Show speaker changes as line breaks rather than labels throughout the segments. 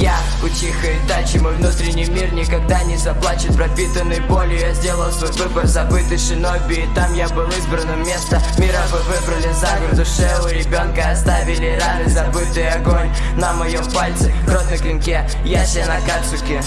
Я Учиха Итачи, мой внутренний мир никогда не заплачет Пропитанный болью. Я сделал свой выбор Забытый шиноби, и там я был избранным место Мира вы выбрали за город, душе у ребенка Оставили раны, забытый огонь На моем пальце, кровь на клинке Яся на кацуке.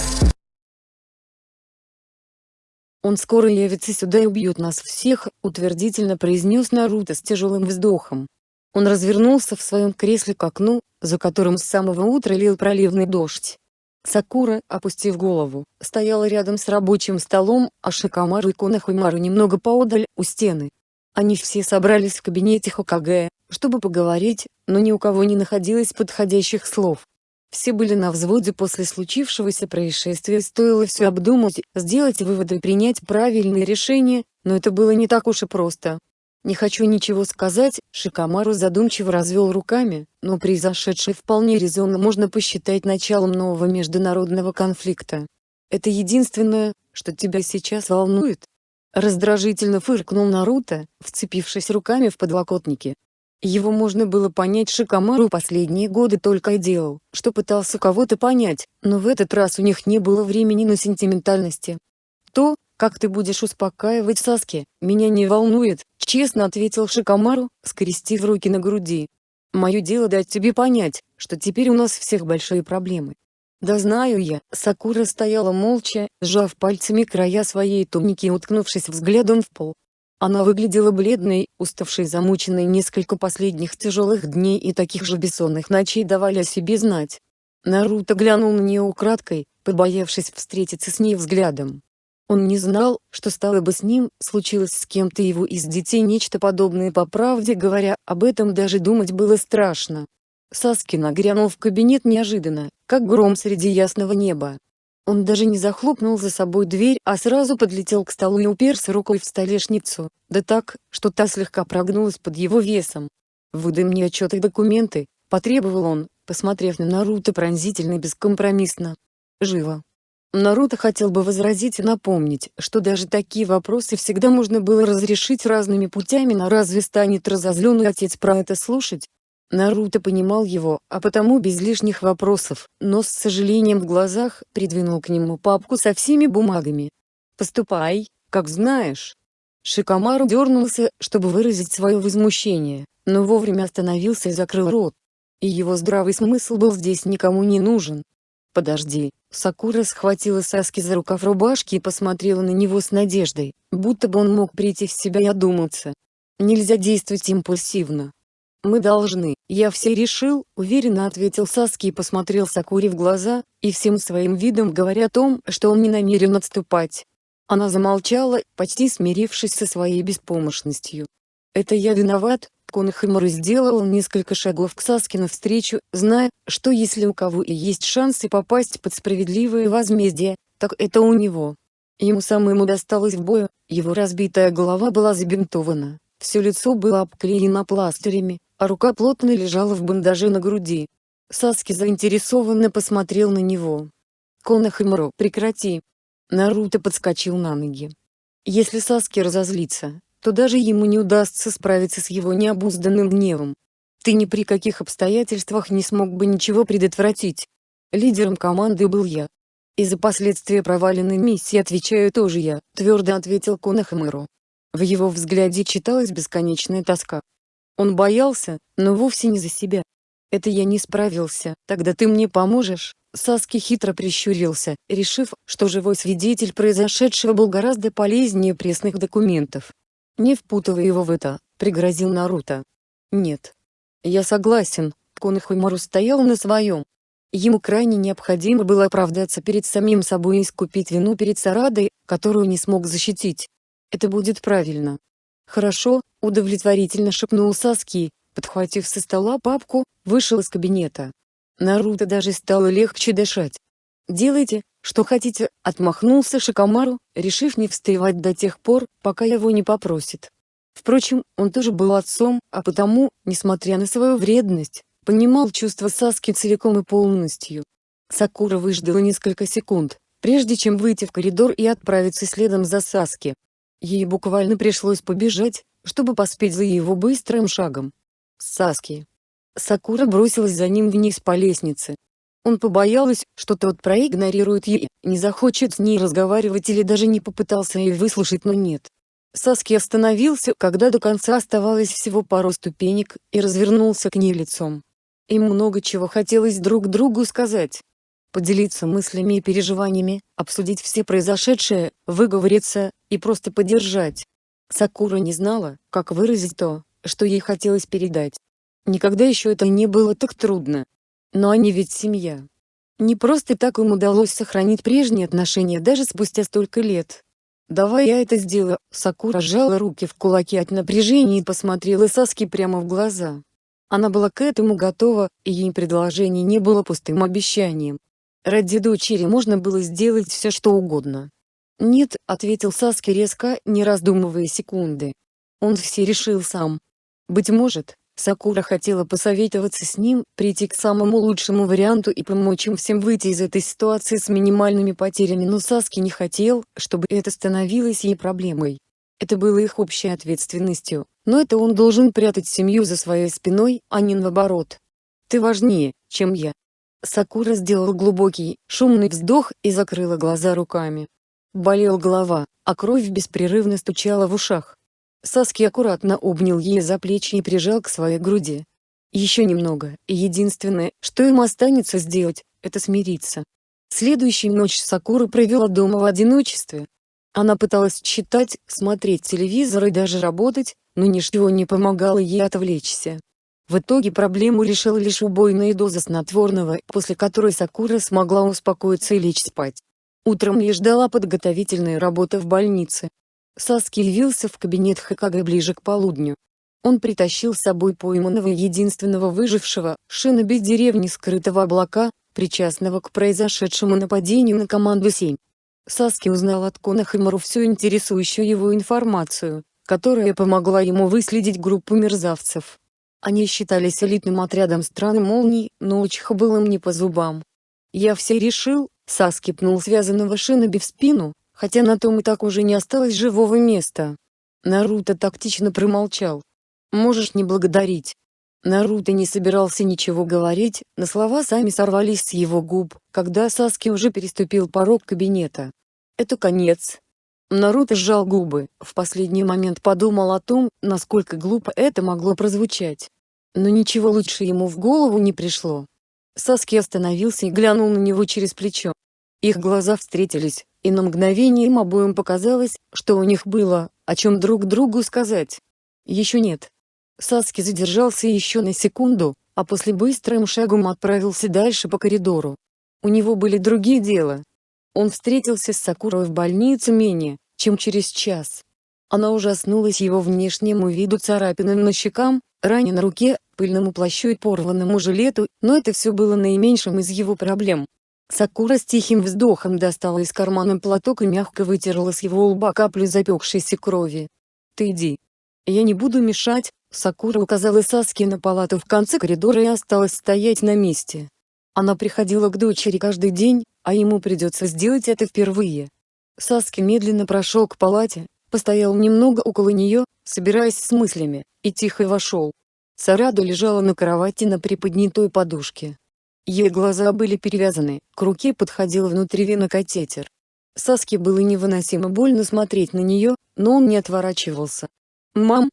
Он скоро явится сюда и убьет нас всех, утвердительно произнес Наруто с тяжелым вздохом. Он развернулся в своем кресле к окну, за которым с самого утра лил проливный дождь. Сакура, опустив голову, стояла рядом с рабочим столом, а Шикамару и Конахумару немного поодаль, у стены. Они все собрались в кабинете Хокаге, чтобы поговорить, но ни у кого не находилось подходящих слов. Все были на взводе после случившегося происшествия стоило все обдумать, сделать выводы и принять правильные решения, но это было не так уж и просто. Не хочу ничего сказать, Шикамару задумчиво развел руками, но произошедшее вполне резонно можно посчитать началом нового международного конфликта. Это единственное, что тебя сейчас волнует? Раздражительно фыркнул Наруто, вцепившись руками в подлокотники. Его можно было понять Шикамару последние годы только и делал, что пытался кого-то понять, но в этот раз у них не было времени на сентиментальности. То, как ты будешь успокаивать Саски, меня не волнует, честно ответил Шикамару, скрестив руки на груди. Мое дело дать тебе понять, что теперь у нас всех большие проблемы. Да знаю я, Сакура стояла молча, сжав пальцами края своей туники и уткнувшись взглядом в пол. Она выглядела бледной, уставшей замученной несколько последних тяжелых дней и таких же бессонных ночей давали о себе знать. Наруто глянул на нее украдкой, побоявшись встретиться с ней взглядом. Он не знал, что стало бы с ним, случилось с кем-то его из детей нечто подобное по правде говоря, об этом даже думать было страшно. Саски нагрянул в кабинет неожиданно, как гром среди ясного неба. Он даже не захлопнул за собой дверь, а сразу подлетел к столу и уперся рукой в столешницу, да так, что та слегка прогнулась под его весом. «Выдай мне отчеты и документы», — потребовал он, посмотрев на Наруто пронзительно и бескомпромиссно. «Живо». Наруто хотел бы возразить и напомнить, что даже такие вопросы всегда можно было разрешить разными путями но разве станет разозленный отец про это слушать? Наруто понимал его, а потому без лишних вопросов, но с сожалением в глазах, придвинул к нему папку со всеми бумагами. «Поступай, как знаешь». Шикамару дернулся, чтобы выразить свое возмущение, но вовремя остановился и закрыл рот. И его здравый смысл был здесь никому не нужен. «Подожди». Сакура схватила Саски за рукав рубашки и посмотрела на него с надеждой, будто бы он мог прийти в себя и одуматься. Нельзя действовать импульсивно, «Мы должны, я все решил», — уверенно ответил Саски и посмотрел Сакури в глаза, и всем своим видом говоря о том, что он не намерен отступать. Она замолчала, почти смирившись со своей беспомощностью. «Это я виноват», Конахимуру сделал несколько шагов к Саске навстречу, зная, что если у кого и есть шансы попасть под справедливое возмездие, так это у него. Ему самому досталось в бою, его разбитая голова была забинтована, все лицо было обклеено пластырями, а рука плотно лежала в бандаже на груди. Саски заинтересованно посмотрел на него. «Конахимуро, прекрати!» Наруто подскочил на ноги. Если Саски разозлится, то даже ему не удастся справиться с его необузданным гневом. Ты ни при каких обстоятельствах не смог бы ничего предотвратить. Лидером команды был я. И за последствия проваленной миссии отвечаю тоже я, твердо ответил Конахимуро. В его взгляде читалась бесконечная тоска. Он боялся, но вовсе не за себя. Это я не справился, тогда ты мне поможешь? Саски хитро прищурился, решив, что живой свидетель произошедшего был гораздо полезнее пресных документов. Не впутывай его в это, пригрозил Наруто. Нет. Я согласен, Конохуймару стоял на своем. Ему крайне необходимо было оправдаться перед самим собой и искупить вину перед Сарадой, которую не смог защитить. Это будет правильно. «Хорошо», — удовлетворительно шепнул Саски, подхватив со стола папку, вышел из кабинета. Наруто даже стало легче дышать. «Делайте, что хотите», — отмахнулся Шикамару, решив не встревать до тех пор, пока его не попросит. Впрочем, он тоже был отцом, а потому, несмотря на свою вредность, понимал чувства Саски целиком и полностью. Сакура выждала несколько секунд, прежде чем выйти в коридор и отправиться следом за Саски. Ей буквально пришлось побежать, чтобы поспеть за его быстрым шагом. Саски. Сакура бросилась за ним вниз по лестнице. Он побоялась, что тот проигнорирует ее, не захочет с ней разговаривать или даже не попытался ее выслушать, но нет. Саски остановился, когда до конца оставалось всего пару ступенек, и развернулся к ней лицом. Им много чего хотелось друг другу сказать. Поделиться мыслями и переживаниями, обсудить все произошедшее, выговориться, и просто поддержать. Сакура не знала, как выразить то, что ей хотелось передать. Никогда еще это не было так трудно. Но они ведь семья. Не просто так им удалось сохранить прежние отношения даже спустя столько лет. «Давай я это сделаю», Сакура сжала руки в кулаки от напряжения и посмотрела Саски прямо в глаза. Она была к этому готова, и ей предложение не было пустым обещанием. Ради дочери можно было сделать все что угодно. «Нет», — ответил Саски резко, не раздумывая секунды. Он все решил сам. Быть может, Сакура хотела посоветоваться с ним, прийти к самому лучшему варианту и помочь им всем выйти из этой ситуации с минимальными потерями но Саски не хотел, чтобы это становилось ей проблемой. Это было их общей ответственностью, но это он должен прятать семью за своей спиной, а не наоборот. «Ты важнее, чем я». Сакура сделала глубокий, шумный вздох и закрыла глаза руками. Болела голова, а кровь беспрерывно стучала в ушах. Саски аккуратно обнял ее за плечи и прижал к своей груди. Еще немного, и единственное, что ему останется сделать, это смириться. Следующую ночь Сакура провела дома в одиночестве. Она пыталась читать, смотреть телевизор и даже работать, но ничего не помогало ей отвлечься. В итоге проблему решила лишь убойная доза снотворного, после которой Сакура смогла успокоиться и лечь спать. Утром ей ждала подготовительная работа в больнице. Саски явился в кабинет Хакага ближе к полудню. Он притащил с собой пойманного единственного выжившего, шиноби деревни скрытого облака, причастного к произошедшему нападению на команду 7. Саски узнал от Конахимару всю интересующую его информацию, которая помогла ему выследить группу мерзавцев. Они считались элитным отрядом страны молний, но Учиха был им не по зубам. «Я все решил», — Саски пнул связанного шиноби в спину, хотя на том и так уже не осталось живого места. Наруто тактично промолчал. «Можешь не благодарить». Наруто не собирался ничего говорить, но слова сами сорвались с его губ, когда Саски уже переступил порог кабинета. «Это конец». Наруто сжал губы, в последний момент подумал о том, насколько глупо это могло прозвучать. Но ничего лучше ему в голову не пришло. Саски остановился и глянул на него через плечо. Их глаза встретились, и на мгновение им обоим показалось, что у них было, о чем друг другу сказать. Еще нет. Саски задержался еще на секунду, а после быстрым шагом отправился дальше по коридору. У него были другие дела. Он встретился с Сакурой в больнице менее, чем через час. Она ужаснулась его внешнему виду царапинам на щекам, ране на руке, пыльному плащу и порванному жилету, но это все было наименьшим из его проблем. Сакура с тихим вздохом достала из кармана платок и мягко вытерла с его лба каплю запекшейся крови. «Ты иди. Я не буду мешать», Сакура указала Саски на палату в конце коридора и осталась стоять на месте. Она приходила к дочери каждый день, а ему придется сделать это впервые. Саски медленно прошел к палате, постоял немного около нее, собираясь с мыслями, и тихо вошел. Сарада лежала на кровати на приподнятой подушке. Ее глаза были перевязаны, к руке подходил внутривенно катетер. Саске было невыносимо больно смотреть на нее, но он не отворачивался. «Мам,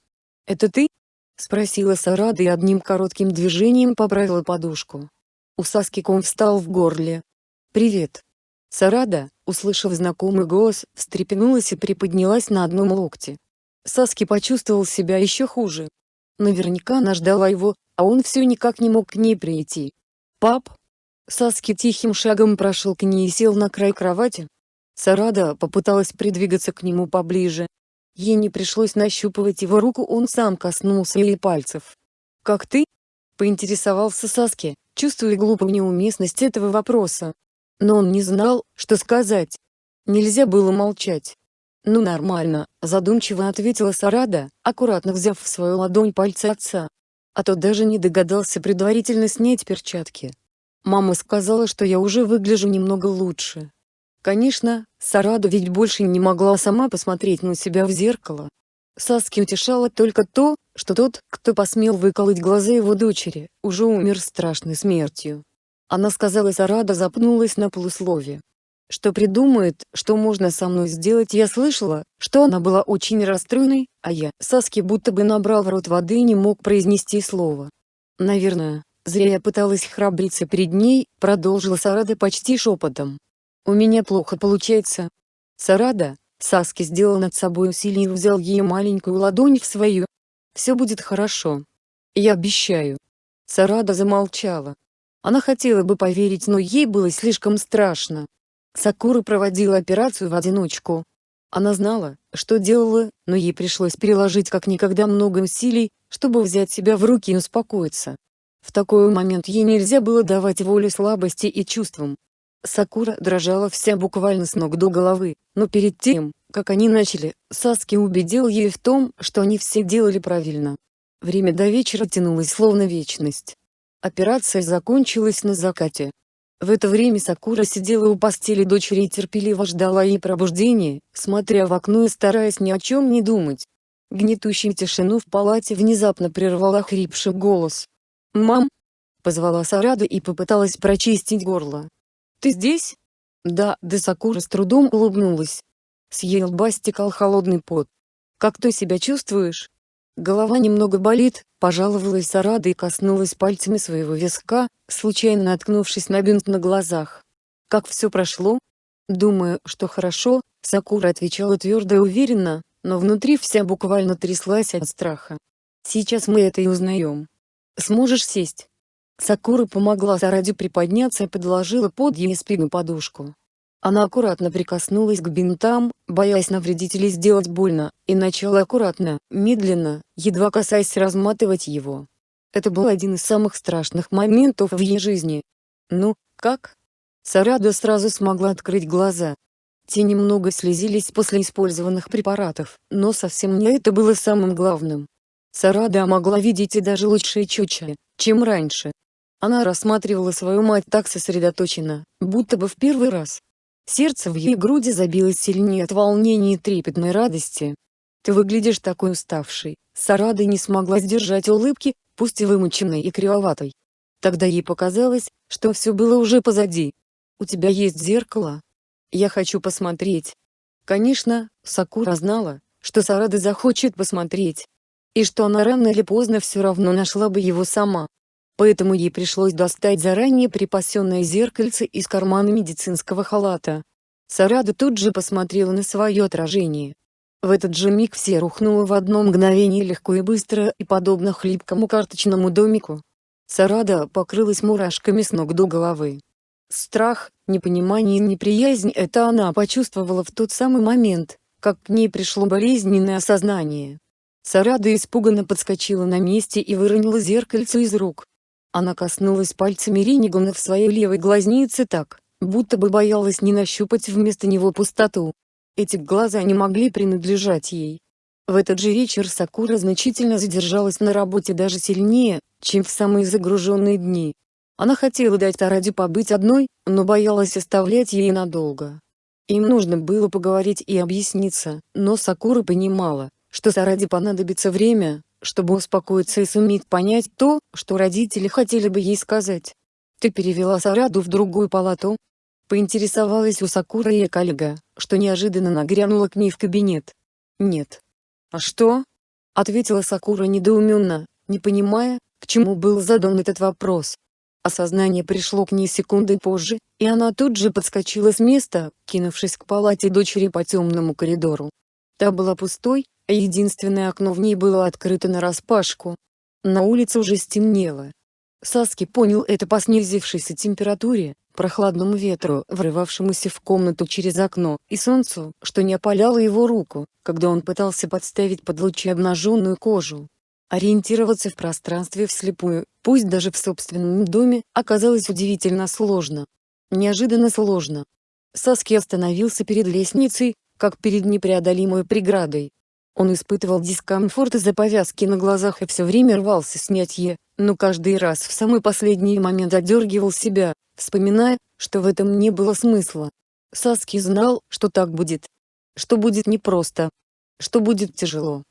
это ты?» — спросила Сарада и одним коротким движением поправила подушку. У Саски ком встал в горле. «Привет». Сарада, услышав знакомый голос, встрепенулась и приподнялась на одном локте. Саски почувствовал себя еще хуже. Наверняка она ждала его, а он все никак не мог к ней прийти. «Пап?» Саски тихим шагом прошел к ней и сел на край кровати. Сарада попыталась придвигаться к нему поближе. Ей не пришлось нащупывать его руку, он сам коснулся ей пальцев. «Как ты?» — поинтересовался Саски, чувствуя глупую неуместность этого вопроса. Но он не знал, что сказать. Нельзя было молчать. «Ну нормально», — задумчиво ответила Сарада, аккуратно взяв в свою ладонь пальцы отца а тот даже не догадался предварительно снять перчатки. Мама сказала, что я уже выгляжу немного лучше. Конечно, Сараду ведь больше не могла сама посмотреть на себя в зеркало. Саски утешало только то, что тот, кто посмел выколоть глаза его дочери, уже умер страшной смертью. Она сказала Сарада запнулась на полуслове. Что придумает, что можно со мной сделать я слышала, что она была очень расстроенной, а я, Саски будто бы набрал в рот воды и не мог произнести слова. Наверное, зря я пыталась храбриться перед ней, продолжила Сарада почти шепотом. У меня плохо получается. Сарада, Саски сделал над собой усилие и взял ее маленькую ладонь в свою. Все будет хорошо. Я обещаю. Сарада замолчала. Она хотела бы поверить, но ей было слишком страшно. Сакура проводила операцию в одиночку. Она знала, что делала, но ей пришлось переложить как никогда много усилий, чтобы взять себя в руки и успокоиться. В такой момент ей нельзя было давать волю слабости и чувствам. Сакура дрожала вся буквально с ног до головы, но перед тем, как они начали, Саски убедил ей в том, что они все делали правильно. Время до вечера тянулось словно вечность. Операция закончилась на закате. В это время Сакура сидела у постели дочери и терпеливо ждала ей пробуждения, смотря в окно и стараясь ни о чем не думать. Гнетущую тишину в палате внезапно прервал охрипший голос. «Мам!» — позвала Сарада и попыталась прочистить горло. «Ты здесь?» «Да», да Сакура с трудом улыбнулась. С ее лба стекал холодный пот. «Как ты себя чувствуешь?» Голова немного болит, пожаловалась Сарада и коснулась пальцами своего виска, случайно наткнувшись на бинт на глазах. Как все прошло? Думаю, что хорошо, Сакура отвечала твердо и уверенно, но внутри вся буквально тряслась от страха. Сейчас мы это и узнаем. Сможешь сесть? Сакура помогла Сараде приподняться и подложила под ей спину подушку. Она аккуратно прикоснулась к бинтам, боясь навредить или сделать больно, и начала аккуратно, медленно, едва касаясь разматывать его. Это был один из самых страшных моментов в ее жизни. «Ну, как?» Сарада сразу смогла открыть глаза. Те немного слезились после использованных препаратов, но совсем не это было самым главным. Сарада могла видеть и даже лучше и чем раньше. Она рассматривала свою мать так сосредоточенно, будто бы в первый раз. Сердце в ее груди забилось сильнее от волнения и трепетной радости. «Ты выглядишь такой уставшей». Сарада не смогла сдержать улыбки, пусть и вымученной и кривоватой. Тогда ей показалось, что все было уже позади. «У тебя есть зеркало?» «Я хочу посмотреть». Конечно, Сакура знала, что Сарада захочет посмотреть. И что она рано или поздно все равно нашла бы его сама поэтому ей пришлось достать заранее припасенное зеркальце из кармана медицинского халата. Сарада тут же посмотрела на свое отражение. В этот же миг все рухнуло в одно мгновение легко и быстро и подобно хлипкому карточному домику. Сарада покрылась мурашками с ног до головы. Страх, непонимание и неприязнь – это она почувствовала в тот самый момент, как к ней пришло болезненное осознание. Сарада испуганно подскочила на месте и выронила зеркальце из рук. Она коснулась пальцами Ринигана в своей левой глазнице так, будто бы боялась не нащупать вместо него пустоту. Эти глаза не могли принадлежать ей. В этот же вечер Сакура значительно задержалась на работе даже сильнее, чем в самые загруженные дни. Она хотела дать Тараде побыть одной, но боялась оставлять ей надолго. Им нужно было поговорить и объясниться, но Сакура понимала, что Тараде понадобится время, чтобы успокоиться и суметь понять то, что родители хотели бы ей сказать. «Ты перевела Сараду в другую палату?» Поинтересовалась у Сакуры и коллега, что неожиданно нагрянула к ней в кабинет. «Нет». «А что?» — ответила Сакура недоуменно, не понимая, к чему был задан этот вопрос. Осознание пришло к ней секунды позже, и она тут же подскочила с места, кинувшись к палате дочери по темному коридору. Та была пустой, Единственное окно в ней было открыто нараспашку. На улице уже стемнело. Саски понял это по снизившейся температуре, прохладному ветру, врывавшемуся в комнату через окно, и солнцу, что не опаляло его руку, когда он пытался подставить под лучи обнаженную кожу. Ориентироваться в пространстве вслепую, пусть даже в собственном доме, оказалось удивительно сложно. Неожиданно сложно. Саски остановился перед лестницей, как перед непреодолимой преградой. Он испытывал дискомфорт из-за повязки на глазах и все время рвался снять ее, но каждый раз в самый последний момент отдергивал себя, вспоминая, что в этом не было смысла. Саски знал, что так будет. Что будет непросто. Что будет тяжело.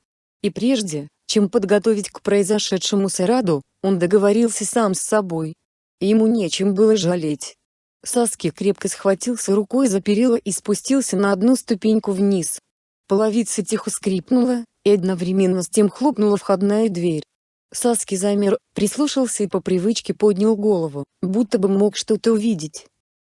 И прежде, чем подготовить к произошедшему Сараду, он договорился сам с собой. Ему нечем было жалеть. Саски крепко схватился рукой за перила и спустился на одну ступеньку вниз. Половица тихо скрипнула, и одновременно с тем хлопнула входная дверь. Саски замер, прислушался и по привычке поднял голову, будто бы мог что-то увидеть.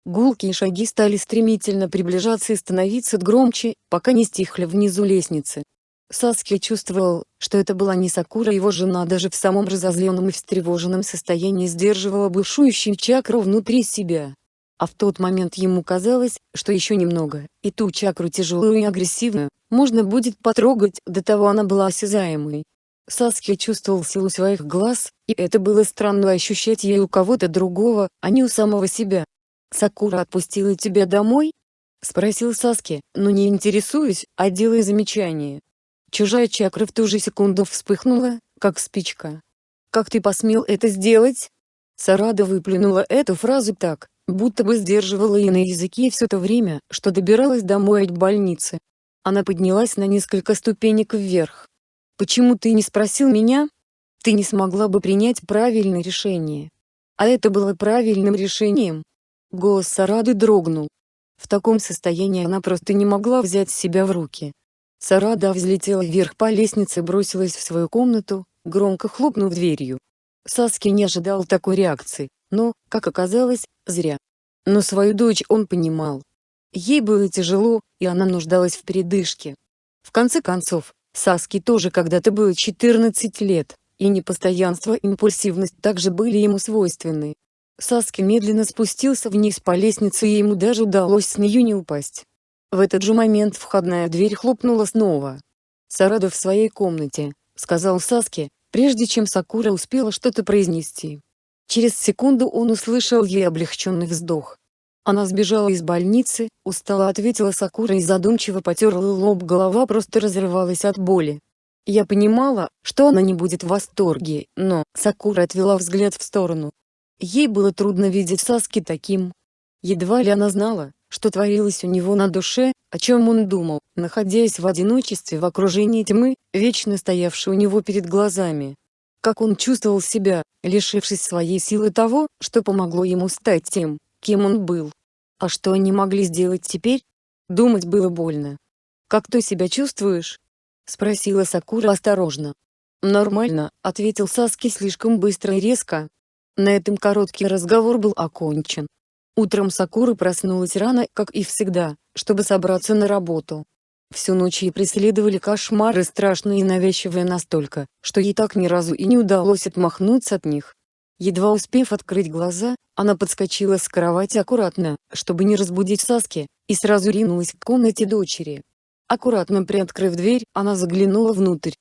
Гулкие шаги стали стремительно приближаться и становиться громче, пока не стихли внизу лестницы. Саски чувствовал, что это была не Сакура его жена даже в самом разозленном и встревоженном состоянии сдерживала бушующую чакру внутри себя. А в тот момент ему казалось, что еще немного, и ту чакру тяжелую и агрессивную, можно будет потрогать, до того она была осязаемой. Саски чувствовал силу своих глаз, и это было странно ощущать ее у кого-то другого, а не у самого себя. «Сакура отпустила тебя домой?» — спросил Саски, но не интересуясь, а делая замечание. Чужая чакра в ту же секунду вспыхнула, как спичка. «Как ты посмел это сделать?» Сарада выплюнула эту фразу так, будто бы сдерживала ее на языке все то время, что добиралась домой от больницы. Она поднялась на несколько ступенек вверх. «Почему ты не спросил меня? Ты не смогла бы принять правильное решение. А это было правильным решением». Голос Сарады дрогнул. В таком состоянии она просто не могла взять себя в руки. Сарада взлетела вверх по лестнице и бросилась в свою комнату, громко хлопнув дверью. Саски не ожидал такой реакции, но, как оказалось, зря. Но свою дочь он понимал. Ей было тяжело, и она нуждалась в передышке. В конце концов, Саски тоже когда-то было 14 лет, и непостоянство и импульсивность также были ему свойственны. Саски медленно спустился вниз по лестнице и ему даже удалось с нее не упасть. В этот же момент входная дверь хлопнула снова. «Сарада в своей комнате», — сказал Саски, прежде чем Сакура успела что-то произнести. Через секунду он услышал ей облегченный вздох. Она сбежала из больницы, устало ответила Сакура и задумчиво потерла лоб голова просто разрывалась от боли. Я понимала, что она не будет в восторге, но Сакура отвела взгляд в сторону. Ей было трудно видеть Саски таким. Едва ли она знала, что творилось у него на душе, о чем он думал, находясь в одиночестве в окружении тьмы, вечно стоявшей у него перед глазами как он чувствовал себя, лишившись своей силы того, что помогло ему стать тем, кем он был. А что они могли сделать теперь? Думать было больно. «Как ты себя чувствуешь?» — спросила Сакура осторожно. «Нормально», — ответил Саски слишком быстро и резко. На этом короткий разговор был окончен. Утром Сакура проснулась рано, как и всегда, чтобы собраться на работу. Всю ночь ей преследовали кошмары страшные и навязчивые настолько, что ей так ни разу и не удалось отмахнуться от них. Едва успев открыть глаза, она подскочила с кровати аккуратно, чтобы не разбудить Саски, и сразу ринулась к комнате дочери. Аккуратно приоткрыв дверь, она заглянула внутрь.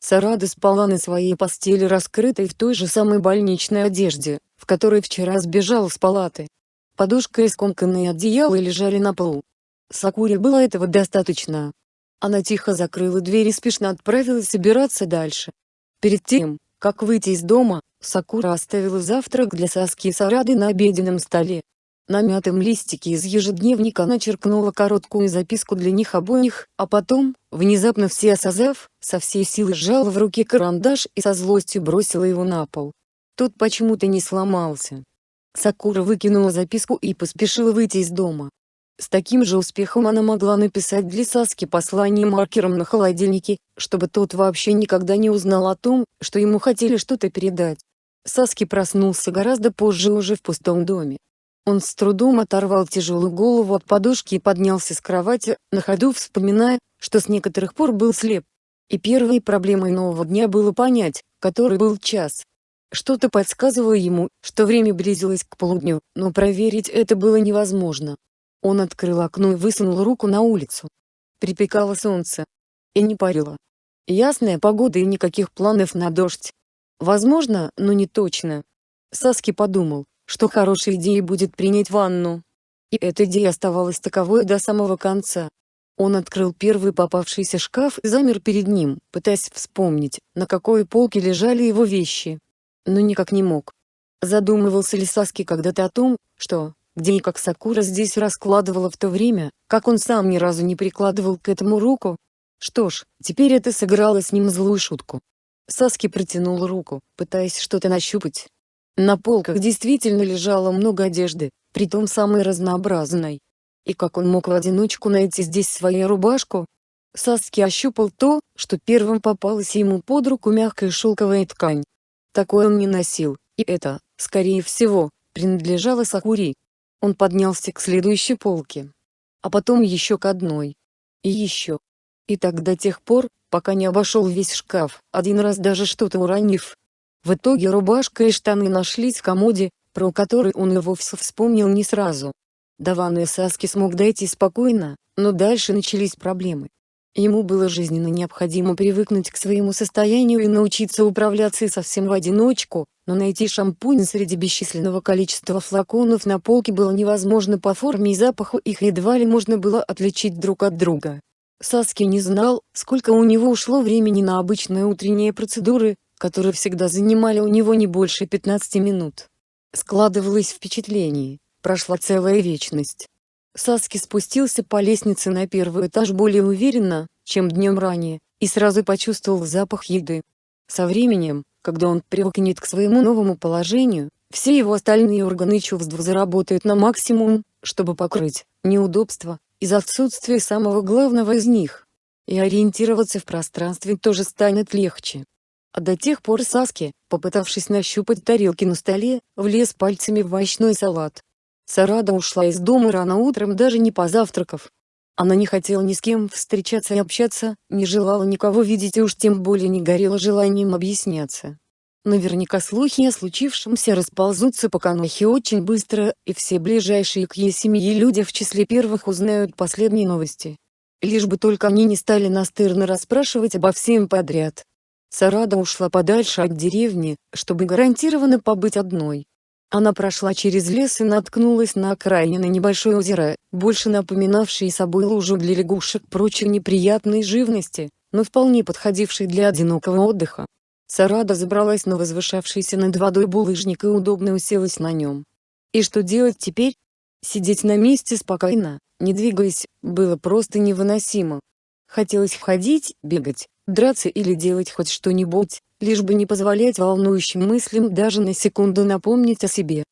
Сарада спала на своей постели раскрытой в той же самой больничной одежде, в которой вчера сбежала с палаты. Подушка и скомканные одеяла лежали на полу, Сакуре было этого достаточно. Она тихо закрыла дверь и спешно отправилась собираться дальше. Перед тем, как выйти из дома, Сакура оставила завтрак для Саски и Сарады на обеденном столе. На мятом листике из ежедневника она черкнула короткую записку для них обоих, а потом, внезапно все осознав, со всей силы сжала в руке карандаш и со злостью бросила его на пол. Тот почему-то не сломался. Сакура выкинула записку и поспешила выйти из дома. С таким же успехом она могла написать для Саски послание маркером на холодильнике, чтобы тот вообще никогда не узнал о том, что ему хотели что-то передать. Саски проснулся гораздо позже уже в пустом доме. Он с трудом оторвал тяжелую голову от подушки и поднялся с кровати, на ходу вспоминая, что с некоторых пор был слеп. И первой проблемой нового дня было понять, который был час. Что-то подсказывало ему, что время близилось к полудню, но проверить это было невозможно. Он открыл окно и высунул руку на улицу. Припекало солнце. И не парило. Ясная погода и никаких планов на дождь. Возможно, но не точно. Саски подумал, что хорошей идеей будет принять ванну. И эта идея оставалась таковой до самого конца. Он открыл первый попавшийся шкаф и замер перед ним, пытаясь вспомнить, на какой полке лежали его вещи. Но никак не мог. Задумывался ли Саски когда-то о том, что, где и как Сакура здесь раскладывала в то время, как он сам ни разу не прикладывал к этому руку. Что ж, теперь это сыграло с ним злую шутку. Саски протянул руку, пытаясь что-то нащупать. На полках действительно лежало много одежды, притом самой разнообразной. И как он мог в одиночку найти здесь свою рубашку? Саски ощупал то, что первым попалось ему под руку мягкая шелковая ткань. Такое он не носил, и это, скорее всего, принадлежало Сакури. Он поднялся к следующей полке. А потом еще к одной. И еще. И так до тех пор, пока не обошел весь шкаф, один раз даже что-то уронив. В итоге рубашка и штаны нашлись в комоде, про который он и вовсе вспомнил не сразу. До ванны Саски смог дойти спокойно, но дальше начались проблемы. Ему было жизненно необходимо привыкнуть к своему состоянию и научиться управляться совсем в одиночку, но найти шампунь среди бесчисленного количества флаконов на полке было невозможно по форме и запаху их едва ли можно было отличить друг от друга. Саски не знал, сколько у него ушло времени на обычные утренние процедуры, которые всегда занимали у него не больше 15 минут. Складывалось впечатление, прошла целая вечность. Саски спустился по лестнице на первый этаж более уверенно, чем днем ранее, и сразу почувствовал запах еды. Со временем, когда он привыкнет к своему новому положению, все его остальные органы чувств заработают на максимум, чтобы покрыть неудобства, из отсутствия самого главного из них. И ориентироваться в пространстве тоже станет легче. А до тех пор Саски, попытавшись нащупать тарелки на столе, влез пальцами в овощной салат. Сарада ушла из дома рано утром даже не позавтракав. Она не хотела ни с кем встречаться и общаться, не желала никого видеть и уж тем более не горела желанием объясняться. Наверняка слухи о случившемся расползутся по Канохе очень быстро, и все ближайшие к ей семье люди в числе первых узнают последние новости. Лишь бы только они не стали настырно расспрашивать обо всем подряд. Сарада ушла подальше от деревни, чтобы гарантированно побыть одной. Она прошла через лес и наткнулась на окраине на небольшое озеро, больше напоминавшее собой лужу для лягушек прочей неприятной живности, но вполне подходившей для одинокого отдыха. Сарада забралась на возвышавшийся над водой булыжник и удобно уселась на нем. И что делать теперь? Сидеть на месте спокойно, не двигаясь, было просто невыносимо. Хотелось входить, бегать, драться или делать хоть что-нибудь, лишь бы не позволять волнующим мыслям даже на секунду напомнить о себе.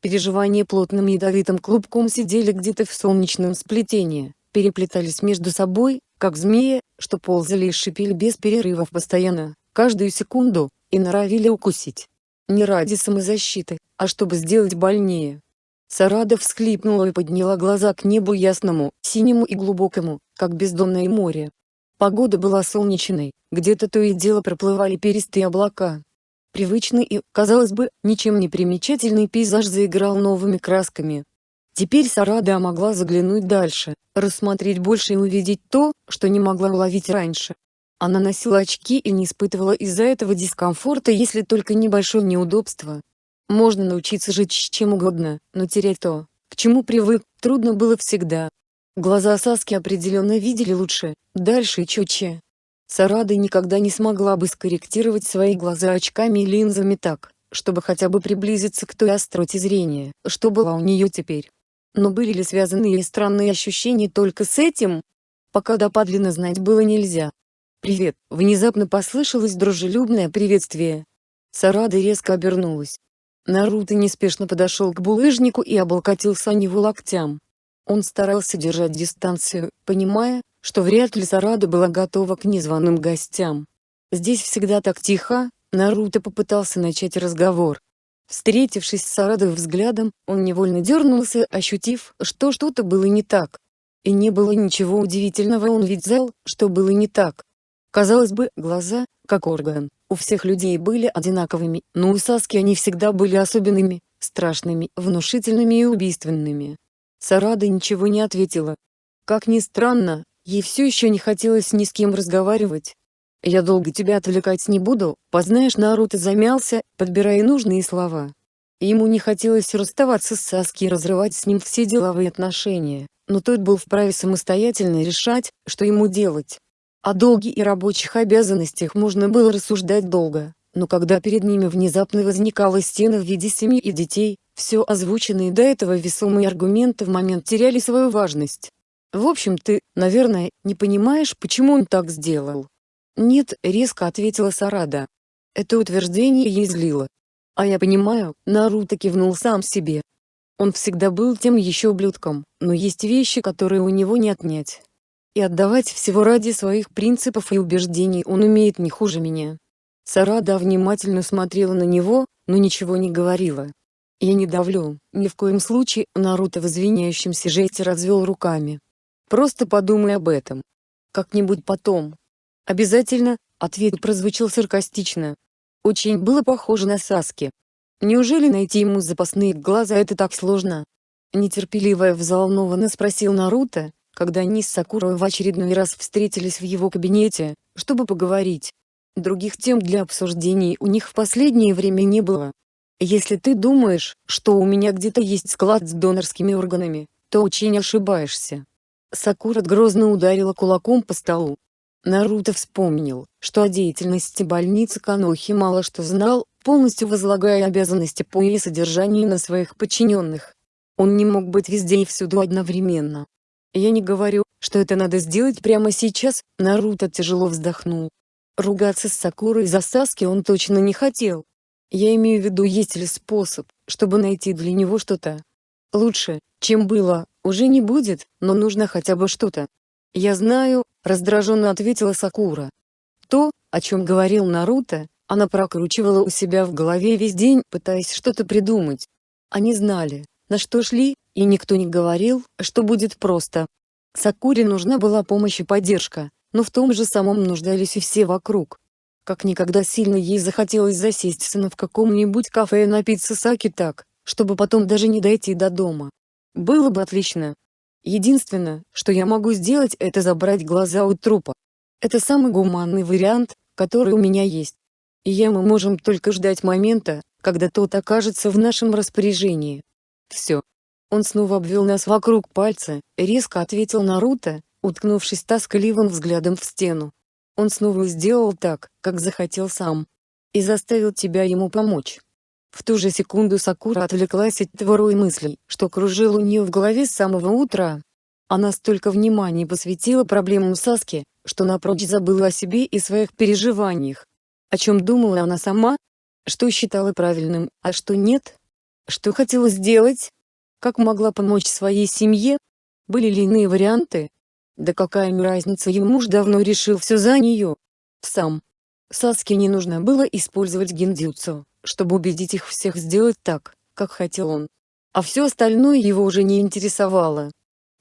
Переживания плотным ядовитым клубком сидели где-то в солнечном сплетении, переплетались между собой, как змеи, что ползали и шипели без перерывов постоянно, каждую секунду, и норовили укусить. Не ради самозащиты, а чтобы сделать больнее. Сарада всхлипнула и подняла глаза к небу ясному, синему и глубокому, как бездонное море. Погода была солнечной, где-то то и дело проплывали перистые облака. Привычный и, казалось бы, ничем не примечательный пейзаж заиграл новыми красками. Теперь Сарада могла заглянуть дальше, рассмотреть больше и увидеть то, что не могла уловить раньше. Она носила очки и не испытывала из-за этого дискомфорта если только небольшое неудобство. Можно научиться жить с чем угодно, но терять то, к чему привык, трудно было всегда. Глаза Саски определенно видели лучше, дальше и четче. Сарада никогда не смогла бы скорректировать свои глаза очками и линзами так, чтобы хотя бы приблизиться к той остроте зрения, что была у нее теперь. Но были ли связанные странные ощущения только с этим? Пока доподлинно знать было нельзя. «Привет!» — внезапно послышалось дружелюбное приветствие. Сарада резко обернулась. Наруто неспешно подошел к булыжнику и облокотился о него локтям. Он старался держать дистанцию, понимая, что вряд ли Сарада была готова к незваным гостям. Здесь всегда так тихо, Наруто попытался начать разговор. Встретившись с Сарадой взглядом, он невольно дернулся, ощутив, что что-то было не так. И не было ничего удивительного он ведь знал, что было не так. Казалось бы, глаза, как орган, у всех людей были одинаковыми, но у Саски они всегда были особенными, страшными, внушительными и убийственными. Сарада ничего не ответила. Как ни странно, ей все еще не хотелось ни с кем разговаривать. «Я долго тебя отвлекать не буду», познаешь Наруто замялся, подбирая нужные слова. Ему не хотелось расставаться с Саски и разрывать с ним все деловые отношения, но тот был вправе самостоятельно решать, что ему делать. О долге и рабочих обязанностях можно было рассуждать долго, но когда перед ними внезапно возникала стена в виде семьи и детей, все озвученные до этого весомые аргументы в момент теряли свою важность. В общем ты, наверное, не понимаешь, почему он так сделал. Нет, резко ответила Сарада. Это утверждение ей злило. А я понимаю, Наруто кивнул сам себе. Он всегда был тем еще ублюдком, но есть вещи, которые у него не отнять. И отдавать всего ради своих принципов и убеждений он умеет не хуже меня. Сарада внимательно смотрела на него, но ничего не говорила. Я не давлю, ни в коем случае, Наруто в извиняющемся жесте развел руками. Просто подумай об этом. Как-нибудь потом. Обязательно, ответ прозвучал саркастично. Очень было похоже на Саски. Неужели найти ему запасные глаза это так сложно? Нетерпеливо и взволнованно спросил Наруто, когда они с Сакурой в очередной раз встретились в его кабинете, чтобы поговорить. Других тем для обсуждений у них в последнее время не было. Если ты думаешь, что у меня где-то есть склад с донорскими органами, то очень ошибаешься. Сакура грозно ударила кулаком по столу. Наруто вспомнил, что о деятельности больницы Канохи мало что знал, полностью возлагая обязанности по ее содержанию на своих подчиненных. Он не мог быть везде и всюду одновременно. Я не говорю, что это надо сделать прямо сейчас, Наруто тяжело вздохнул. Ругаться с Сакурой за Саски он точно не хотел, я имею в виду есть ли способ, чтобы найти для него что-то. Лучше, чем было, уже не будет, но нужно хотя бы что-то. Я знаю, раздраженно ответила Сакура. То, о чем говорил Наруто, она прокручивала у себя в голове весь день, пытаясь что-то придумать. Они знали, на что шли, и никто не говорил, что будет просто. Сакуре нужна была помощь и поддержка, но в том же самом нуждались и все вокруг. Как никогда сильно ей захотелось засесть сына в каком-нибудь кафе и напиться саки так, чтобы потом даже не дойти до дома. Было бы отлично. Единственное, что я могу сделать это забрать глаза у трупа. Это самый гуманный вариант, который у меня есть. И я мы можем только ждать момента, когда тот окажется в нашем распоряжении. Все. Он снова обвел нас вокруг пальца, резко ответил Наруто, уткнувшись тоскливым взглядом в стену. Он снова сделал так, как захотел сам. И заставил тебя ему помочь. В ту же секунду Сакура отвлеклась от творой мыслей, что кружил у нее в голове с самого утра. Она столько внимания посвятила проблемам Саски, что напрочь забыла о себе и своих переживаниях. О чем думала она сама? Что считала правильным, а что нет? Что хотела сделать? Как могла помочь своей семье? Были ли иные варианты? Да какая им разница ему муж давно решил все за нее. Сам. Саске не нужно было использовать гиндзюцу, чтобы убедить их всех сделать так, как хотел он. А все остальное его уже не интересовало.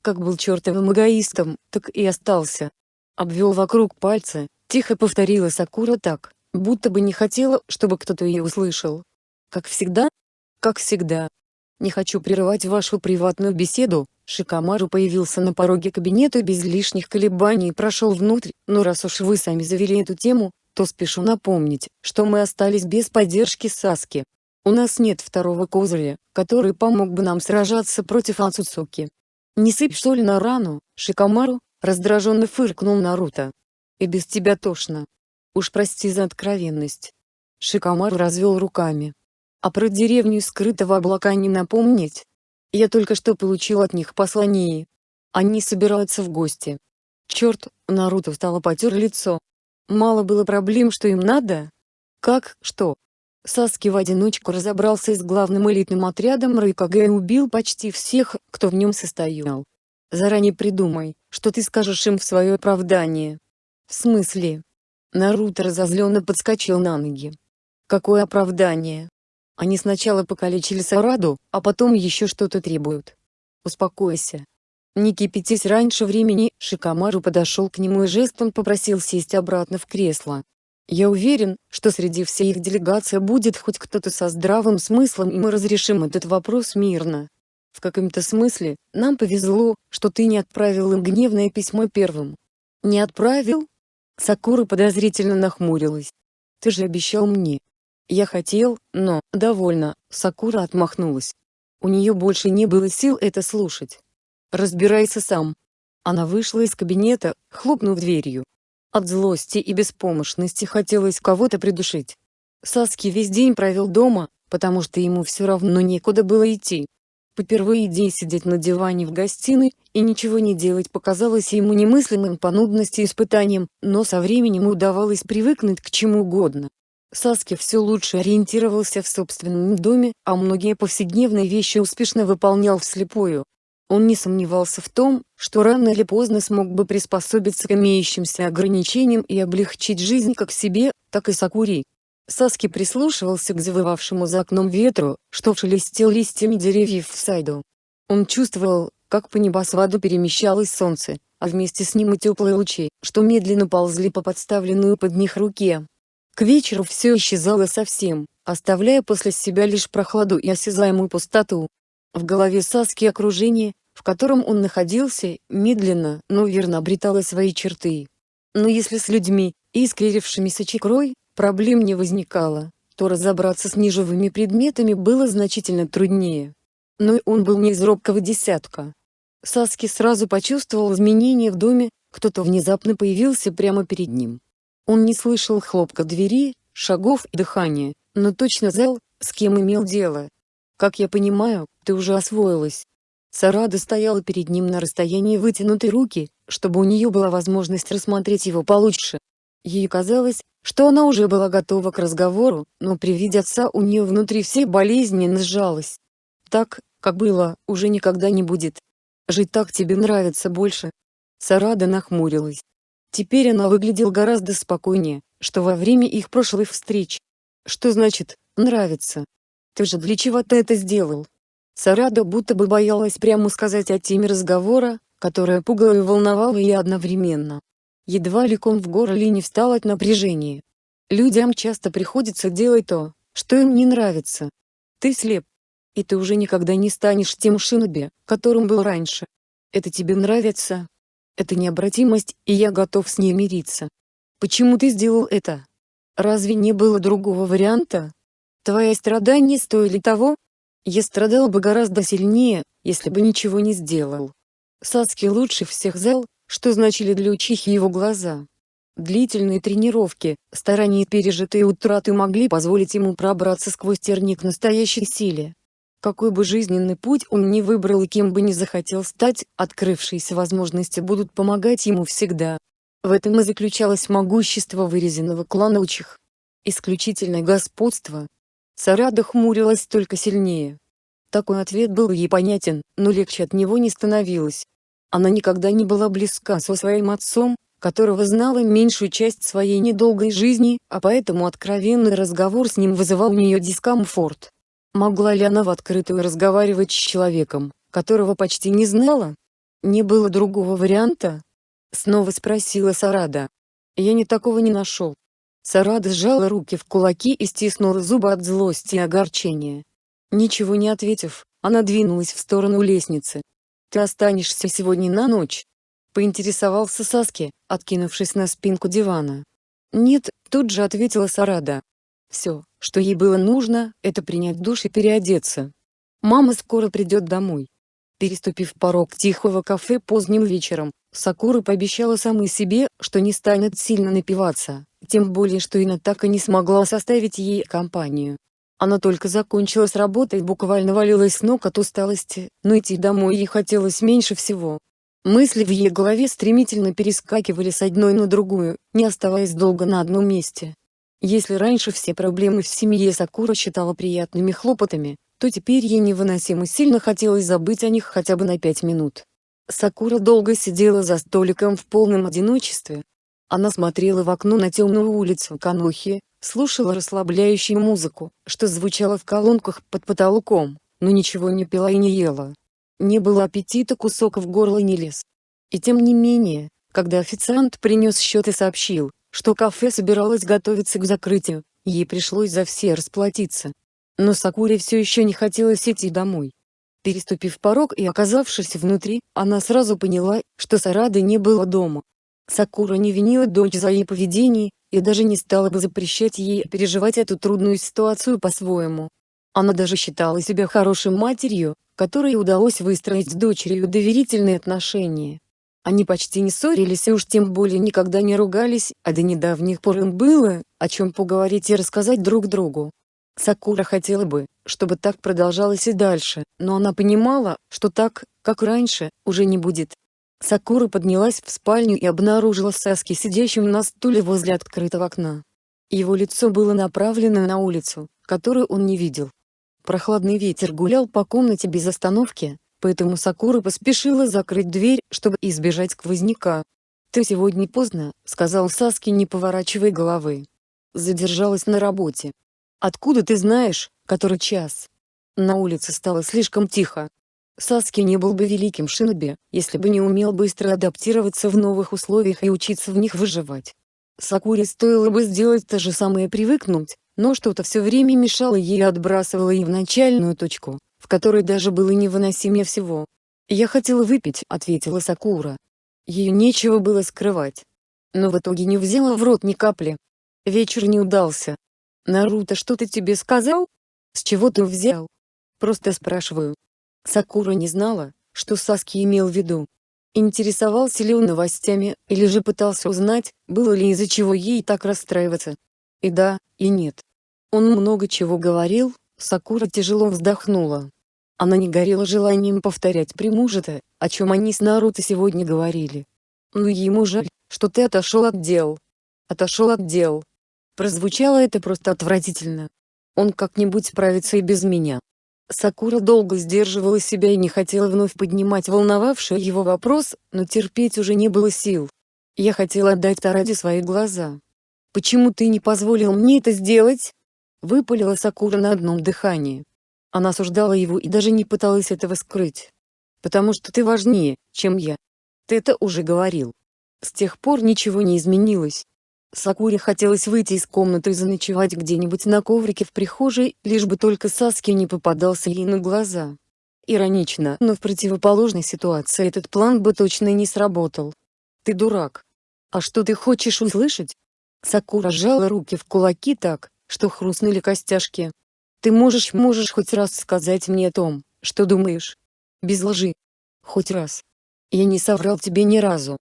Как был чертовым эгоистом, так и остался. Обвел вокруг пальца, тихо повторила Сакура так, будто бы не хотела, чтобы кто-то ее услышал. Как всегда? Как всегда. Не хочу прерывать вашу приватную беседу, Шикамару появился на пороге кабинета без лишних колебаний и прошел внутрь, но раз уж вы сами завели эту тему, то спешу напомнить, что мы остались без поддержки Саски. У нас нет второго козыря, который помог бы нам сражаться против Ацуцуки. Не сыпь соль на рану, Шикамару, раздраженно фыркнул Наруто. И без тебя тошно. Уж прости за откровенность. Шикамару развел руками. А про деревню скрытого облака не напомнить? Я только что получил от них послание. Они собираются в гости. Черт, Наруто встало потер лицо. Мало было проблем, что им надо? Как, что? Саски в одиночку разобрался с главным элитным отрядом Рейкаге и убил почти всех, кто в нем состоял. Заранее придумай, что ты скажешь им в свое оправдание. В смысле? Наруто разозленно подскочил на ноги. Какое оправдание? Они сначала покалечили Сараду, а потом еще что-то требуют. Успокойся. Не кипятись раньше времени, Шикамару подошел к нему и жестом попросил сесть обратно в кресло. Я уверен, что среди всей их делегации будет хоть кто-то со здравым смыслом и мы разрешим этот вопрос мирно. В каком-то смысле, нам повезло, что ты не отправил им гневное письмо первым. Не отправил? Сакура подозрительно нахмурилась. Ты же обещал мне, я хотел, но, довольно, Сакура отмахнулась. У нее больше не было сил это слушать. Разбирайся сам. Она вышла из кабинета, хлопнув дверью. От злости и беспомощности хотелось кого-то придушить. Саски весь день провел дома, потому что ему все равно некуда было идти. Попервые день сидеть на диване в гостиной и ничего не делать показалось ему немыслимым по нудности испытанием, но со временем удавалось привыкнуть к чему угодно. Саски все лучше ориентировался в собственном доме, а многие повседневные вещи успешно выполнял вслепую. Он не сомневался в том, что рано или поздно смог бы приспособиться к имеющимся ограничениям и облегчить жизнь как себе, так и Сакури. Саски прислушивался к завывавшему за окном ветру, что шелестел листьями деревьев в саду. Он чувствовал, как по небосводу перемещалось солнце, а вместе с ним и теплые лучи, что медленно ползли по подставленную под них руке. К вечеру все исчезало совсем, оставляя после себя лишь прохладу и осязаемую пустоту. В голове Саски окружение, в котором он находился, медленно, но верно обретало свои черты. Но если с людьми, искривившимися чекрой, проблем не возникало, то разобраться с неживыми предметами было значительно труднее. Но он был не из робкого десятка. Саски сразу почувствовал изменения в доме, кто-то внезапно появился прямо перед ним. Он не слышал хлопка двери, шагов и дыхания, но точно знал, с кем имел дело. Как я понимаю, ты уже освоилась. Сарада стояла перед ним на расстоянии вытянутой руки, чтобы у нее была возможность рассмотреть его получше. Ей казалось, что она уже была готова к разговору, но при виде отца у нее внутри все болезненно сжалось. Так, как было, уже никогда не будет. Жить так тебе нравится больше. Сарада нахмурилась. Теперь она выглядела гораздо спокойнее, что во время их прошлых встреч. Что значит «нравится»? Ты же для чего ты это сделал? Сарада будто бы боялась прямо сказать о теме разговора, которая пугала и волновала ее одновременно. Едва ли ком в горле не встал от напряжения. Людям часто приходится делать то, что им не нравится. Ты слеп. И ты уже никогда не станешь тем шиноби, которым был раньше. Это тебе нравится? Это необратимость, и я готов с ней мириться. Почему ты сделал это? Разве не было другого варианта? Твои страдания стоили того? Я страдал бы гораздо сильнее, если бы ничего не сделал. Саски лучше всех знал, что значили для учихи его глаза. Длительные тренировки, старания и пережитые утраты могли позволить ему пробраться сквозь тернии к настоящей силе. Какой бы жизненный путь он ни выбрал и кем бы ни захотел стать, открывшиеся возможности будут помогать ему всегда. В этом и заключалось могущество вырезанного клана учих. Исключительное господство, Сарада хмурилась только сильнее. Такой ответ был ей понятен, но легче от него не становилось. Она никогда не была близка со своим отцом, которого знала меньшую часть своей недолгой жизни, а поэтому откровенный разговор с ним вызывал у нее дискомфорт. Могла ли она в открытую разговаривать с человеком, которого почти не знала? Не было другого варианта? Снова спросила Сарада. Я не такого не нашел. Сарада сжала руки в кулаки и стиснула зубы от злости и огорчения. Ничего не ответив, она двинулась в сторону лестницы. «Ты останешься сегодня на ночь?» — поинтересовался Саски, откинувшись на спинку дивана. «Нет», — тут же ответила Сарада. Все, что ей было нужно, это принять душ и переодеться. Мама скоро придет домой. Переступив порог тихого кафе поздним вечером, Сакура пообещала самой себе, что не станет сильно напиваться, тем более что Ина так и не смогла составить ей компанию. Она только закончила с работой и буквально валилась с ног от усталости, но идти домой ей хотелось меньше всего. Мысли в ее голове стремительно перескакивали с одной на другую, не оставаясь долго на одном месте. Если раньше все проблемы в семье Сакура считала приятными хлопотами, то теперь ей невыносимо сильно хотелось забыть о них хотя бы на пять минут. Сакура долго сидела за столиком в полном одиночестве. Она смотрела в окно на темную улицу Канохи, слушала расслабляющую музыку, что звучало в колонках под потолком, но ничего не пила и не ела. Не было аппетита кусок в горло не лез. И тем не менее, когда официант принес счет и сообщил, что кафе собиралось готовиться к закрытию, ей пришлось за все расплатиться. Но Сакуре все еще не хотелось идти домой. Переступив порог и оказавшись внутри, она сразу поняла, что Сарады не было дома. Сакура не винила дочь за ее поведение, и даже не стала бы запрещать ей переживать эту трудную ситуацию по-своему. Она даже считала себя хорошей матерью, которой удалось выстроить с дочерью доверительные отношения. Они почти не ссорились и уж тем более никогда не ругались, а до недавних пор им было, о чем поговорить и рассказать друг другу. Сакура хотела бы, чтобы так продолжалось и дальше, но она понимала, что так, как раньше, уже не будет. Сакура поднялась в спальню и обнаружила Саски сидящим на стуле возле открытого окна. Его лицо было направлено на улицу, которую он не видел. Прохладный ветер гулял по комнате без остановки, поэтому Сакура поспешила закрыть дверь, чтобы избежать сквозняка. «Ты сегодня поздно», — сказал Саски не поворачивая головы. «Задержалась на работе». «Откуда ты знаешь, который час?» На улице стало слишком тихо. Саски не был бы великим шиноби, если бы не умел быстро адаптироваться в новых условиях и учиться в них выживать. Сакуре стоило бы сделать то же самое привыкнуть, но что-то все время мешало ей и отбрасывало ее в начальную точку, в которой даже было невыносимее всего. «Я хотела выпить», — ответила Сакура. Ее нечего было скрывать. Но в итоге не взяла в рот ни капли. Вечер не удался. «Наруто что-то тебе сказал? С чего ты взял?» Просто спрашиваю. Сакура не знала, что Саски имел в виду. Интересовался ли он новостями, или же пытался узнать, было ли из-за чего ей так расстраиваться. И да, и нет. Он много чего говорил, Сакура тяжело вздохнула. Она не горела желанием повторять Примужета, о чем они с Наруто сегодня говорили. «Ну ему жаль, что ты отошел от дел». «Отошел от дел». Прозвучало это просто отвратительно. Он как-нибудь справится и без меня. Сакура долго сдерживала себя и не хотела вновь поднимать волновавший его вопрос, но терпеть уже не было сил. Я хотела отдать Тараде свои глаза. «Почему ты не позволил мне это сделать?» Выпалила Сакура на одном дыхании. Она осуждала его и даже не пыталась этого скрыть. «Потому что ты важнее, чем я. Ты это уже говорил. С тех пор ничего не изменилось. Сакуре хотелось выйти из комнаты и заночевать где-нибудь на коврике в прихожей, лишь бы только Саски не попадался ей на глаза. Иронично, но в противоположной ситуации этот план бы точно не сработал. Ты дурак. А что ты хочешь услышать? Сакура сжала руки в кулаки так, что хрустнули костяшки. Ты можешь можешь хоть раз сказать мне о том, что думаешь? Без лжи. Хоть раз. Я не соврал тебе ни разу.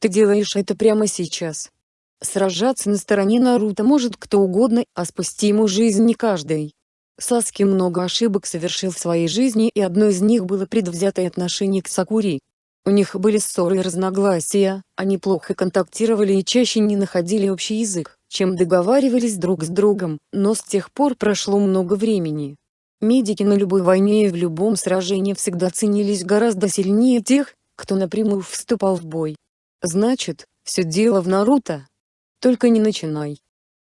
Ты делаешь это прямо сейчас. Сражаться на стороне Наруто может кто угодно, а спасти ему жизнь не каждый. Саски много ошибок совершил в своей жизни и одной из них было предвзятое отношение к Сакури. У них были ссоры и разногласия, они плохо контактировали и чаще не находили общий язык, чем договаривались друг с другом, но с тех пор прошло много времени. Медики на любой войне и в любом сражении всегда ценились гораздо сильнее тех, кто напрямую вступал в бой. Значит, все дело в Наруто. Только не начинай.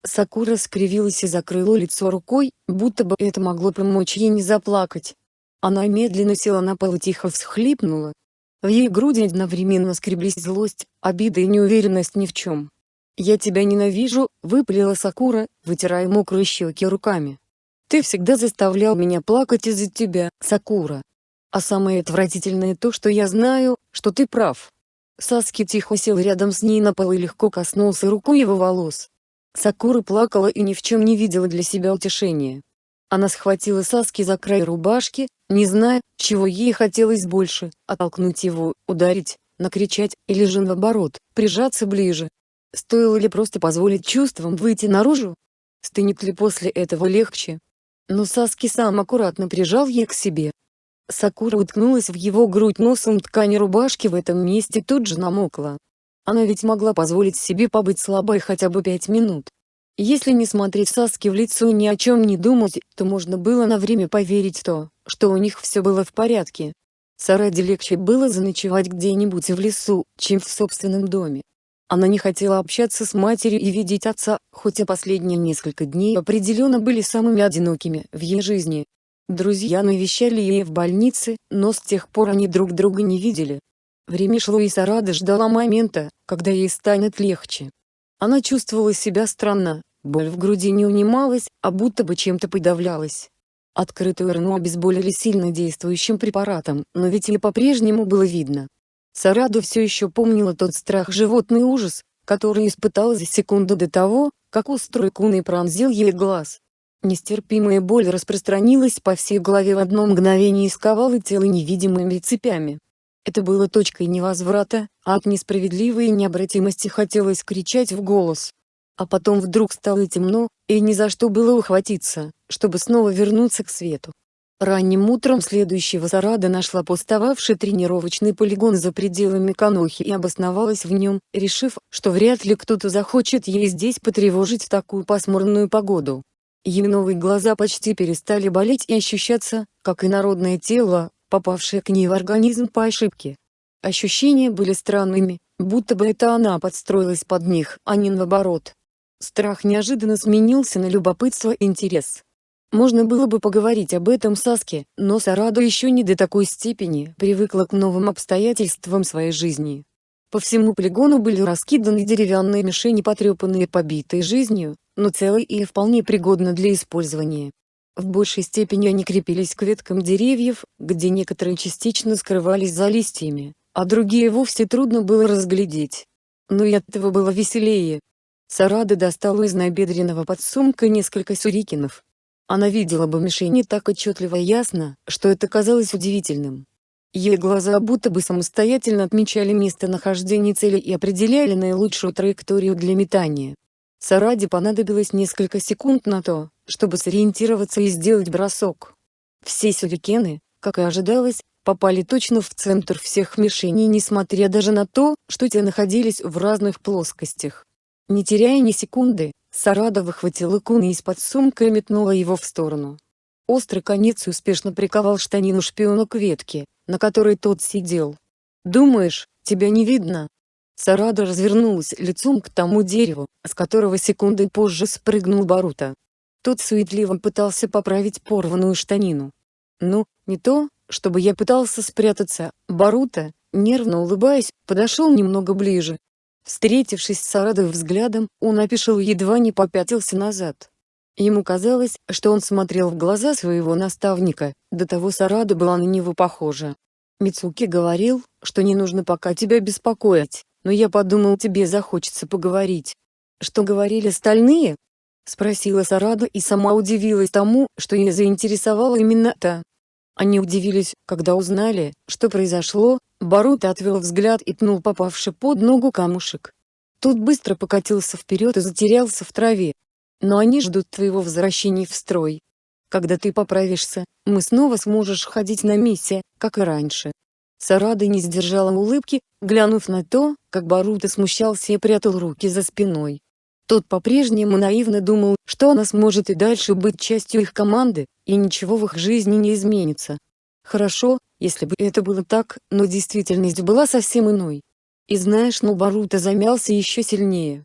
Сакура скривилась и закрыла лицо рукой, будто бы это могло помочь ей не заплакать. Она медленно села на пол и тихо всхлипнула. В ее груди одновременно скреблись злость, обида и неуверенность ни в чем. «Я тебя ненавижу», — выпалила Сакура, вытирая мокрые щеки руками. «Ты всегда заставлял меня плакать из-за тебя, Сакура. А самое отвратительное то, что я знаю, что ты прав. Саски тихо сел рядом с ней на пол и легко коснулся рукой его волос. Сакура плакала и ни в чем не видела для себя утешения. Она схватила Саски за край рубашки, не зная, чего ей хотелось больше, оттолкнуть его, ударить, накричать, или же наоборот, прижаться ближе. Стоило ли просто позволить чувствам выйти наружу? Стынет ли после этого легче? Но Саски сам аккуратно прижал ей к себе, Сакура уткнулась в его грудь носом ткани рубашки в этом месте тут же намокла. Она ведь могла позволить себе побыть слабой хотя бы пять минут. Если не смотреть Саске в лицо и ни о чем не думать, то можно было на время поверить в то, что у них все было в порядке. Сараде легче было заночевать где-нибудь в лесу, чем в собственном доме. Она не хотела общаться с матерью и видеть отца, хоть и последние несколько дней определенно были самыми одинокими в ее жизни. Друзья навещали ее в больнице, но с тех пор они друг друга не видели. Время шло и Сарада ждала момента, когда ей станет легче. Она чувствовала себя странно, боль в груди не унималась, а будто бы чем-то подавлялась. Открытую рану обезболили сильно действующим препаратом, но ведь ее по-прежнему было видно. Сараду все еще помнила тот страх животный ужас, который испытала за секунду до того, как острый куной пронзил ей глаз. Нестерпимая боль распространилась по всей голове в одно мгновение и сковала тело невидимыми цепями. Это было точкой невозврата, а от несправедливой необратимости хотелось кричать в голос. А потом вдруг стало темно, и ни за что было ухватиться, чтобы снова вернуться к свету. Ранним утром следующего Сарада нашла пустовавший тренировочный полигон за пределами Канохи и обосновалась в нем, решив, что вряд ли кто-то захочет ей здесь потревожить в такую пасмурную погоду. Ее новые глаза почти перестали болеть и ощущаться, как и народное тело, попавшее к ней в организм по ошибке. Ощущения были странными, будто бы это она подстроилась под них, а не наоборот. Страх неожиданно сменился на любопытство и интерес. Можно было бы поговорить об этом с Аски, но Сарада еще не до такой степени привыкла к новым обстоятельствам своей жизни. По всему полигону были раскиданы деревянные мишени потрепанные побитой жизнью, но целые и вполне пригодны для использования. В большей степени они крепились к веткам деревьев, где некоторые частично скрывались за листьями, а другие вовсе трудно было разглядеть. Но и от этого было веселее. Сарада достала из набедренного подсумка несколько сурикинов, она видела бы мишени так отчетливо и ясно, что это казалось удивительным. Ее глаза будто бы самостоятельно отмечали местонахождение цели и определяли наилучшую траекторию для метания. Сараде понадобилось несколько секунд на то, чтобы сориентироваться и сделать бросок. Все сюрикены, как и ожидалось, попали точно в центр всех мишеней несмотря даже на то, что те находились в разных плоскостях. Не теряя ни секунды, Сарада выхватила куна из-под сумка и метнула его в сторону. Острый конец успешно приковал штанину шпиона к ветке, на которой тот сидел. «Думаешь, тебя не видно?» Сарада развернулась лицом к тому дереву, с которого секунды позже спрыгнул Барута. Тот суетливо пытался поправить порванную штанину. «Ну, не то, чтобы я пытался спрятаться», Барута, нервно улыбаясь, подошел немного ближе, Встретившись с Сарадой взглядом, он опешил едва не попятился назад. Ему казалось, что он смотрел в глаза своего наставника, до того Сарада была на него похожа. Мицуки говорил, что не нужно пока тебя беспокоить, но я подумал тебе захочется поговорить. Что говорили остальные? Спросила Сарада и сама удивилась тому, что ее заинтересовало именно это. Они удивились, когда узнали, что произошло, Барут отвел взгляд и пнул попавший под ногу камушек. Тот быстро покатился вперед и затерялся в траве. Но они ждут твоего возвращения в строй. Когда ты поправишься, мы снова сможешь ходить на миссии, как и раньше. Сарада не сдержала улыбки, глянув на то, как Барута смущался и прятал руки за спиной. Тот по-прежнему наивно думал, что она сможет и дальше быть частью их команды, и ничего в их жизни не изменится. Хорошо, если бы это было так, но действительность была совсем иной. И знаешь, ну Барута замялся еще сильнее.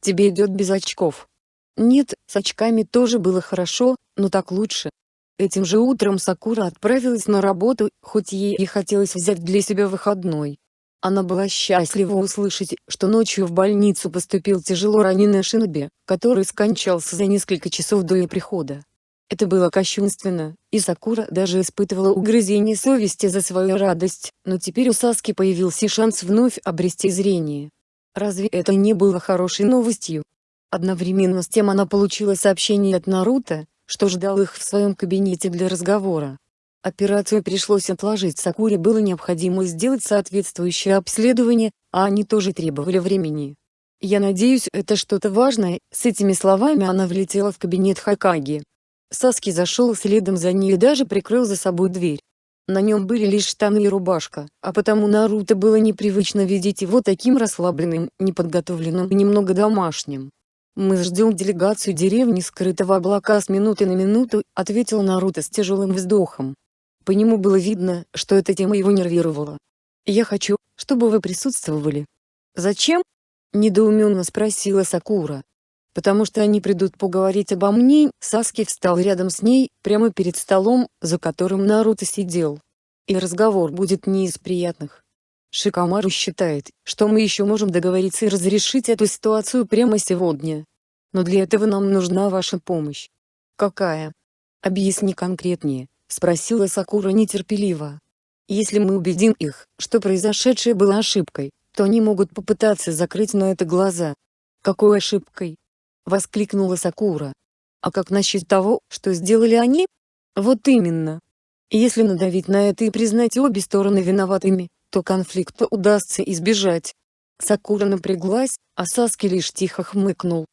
Тебе идет без очков. Нет, с очками тоже было хорошо, но так лучше. Этим же утром Сакура отправилась на работу, хоть ей и хотелось взять для себя выходной. Она была счастлива услышать, что ночью в больницу поступил тяжело раненый Шиноби, который скончался за несколько часов до ее прихода. Это было кощунственно, и Сакура даже испытывала угрызение совести за свою радость, но теперь у Саски появился шанс вновь обрести зрение. Разве это не было хорошей новостью? Одновременно с тем она получила сообщение от Наруто, что ждал их в своем кабинете для разговора. Операцию пришлось отложить Сакуре было необходимо сделать соответствующее обследование, а они тоже требовали времени. «Я надеюсь это что-то важное», с этими словами она влетела в кабинет Хакаги. Саски зашел следом за ней и даже прикрыл за собой дверь. На нем были лишь штаны и рубашка, а потому Наруто было непривычно видеть его таким расслабленным, неподготовленным и немного домашним. «Мы ждем делегацию деревни скрытого облака с минуты на минуту», ответил Наруто с тяжелым вздохом. По нему было видно, что эта тема его нервировала. «Я хочу, чтобы вы присутствовали». «Зачем?» — недоуменно спросила Сакура. «Потому что они придут поговорить обо мне», Саски встал рядом с ней, прямо перед столом, за которым Наруто сидел. И разговор будет не из приятных. Шикамару считает, что мы еще можем договориться и разрешить эту ситуацию прямо сегодня. Но для этого нам нужна ваша помощь. Какая? Объясни конкретнее. — спросила Сакура нетерпеливо. «Если мы убедим их, что произошедшее было ошибкой, то они могут попытаться закрыть на это глаза». «Какой ошибкой?» — воскликнула Сакура. «А как насчет того, что сделали они?» «Вот именно. Если надавить на это и признать обе стороны виноватыми, то конфликта удастся избежать». Сакура напряглась, а Саски лишь тихо хмыкнул.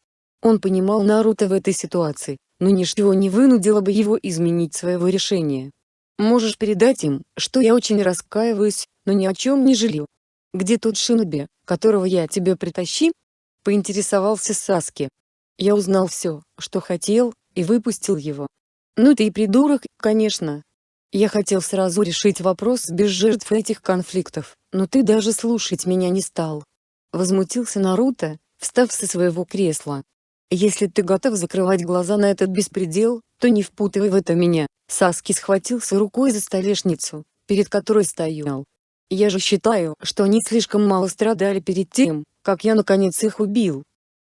Он понимал Наруто в этой ситуации, но ничего не вынудило бы его изменить своего решения. Можешь передать им, что я очень раскаиваюсь, но ни о чем не жалею. Где тот шиноби, которого я тебе притащи? Поинтересовался Саски. Я узнал все, что хотел, и выпустил его. Ну ты и придурок, конечно. Я хотел сразу решить вопрос без жертв этих конфликтов, но ты даже слушать меня не стал. Возмутился Наруто, встав со своего кресла. Если ты готов закрывать глаза на этот беспредел, то не впутывай в это меня. Саски схватился рукой за столешницу, перед которой стоял. Я же считаю, что они слишком мало страдали перед тем, как я наконец их убил.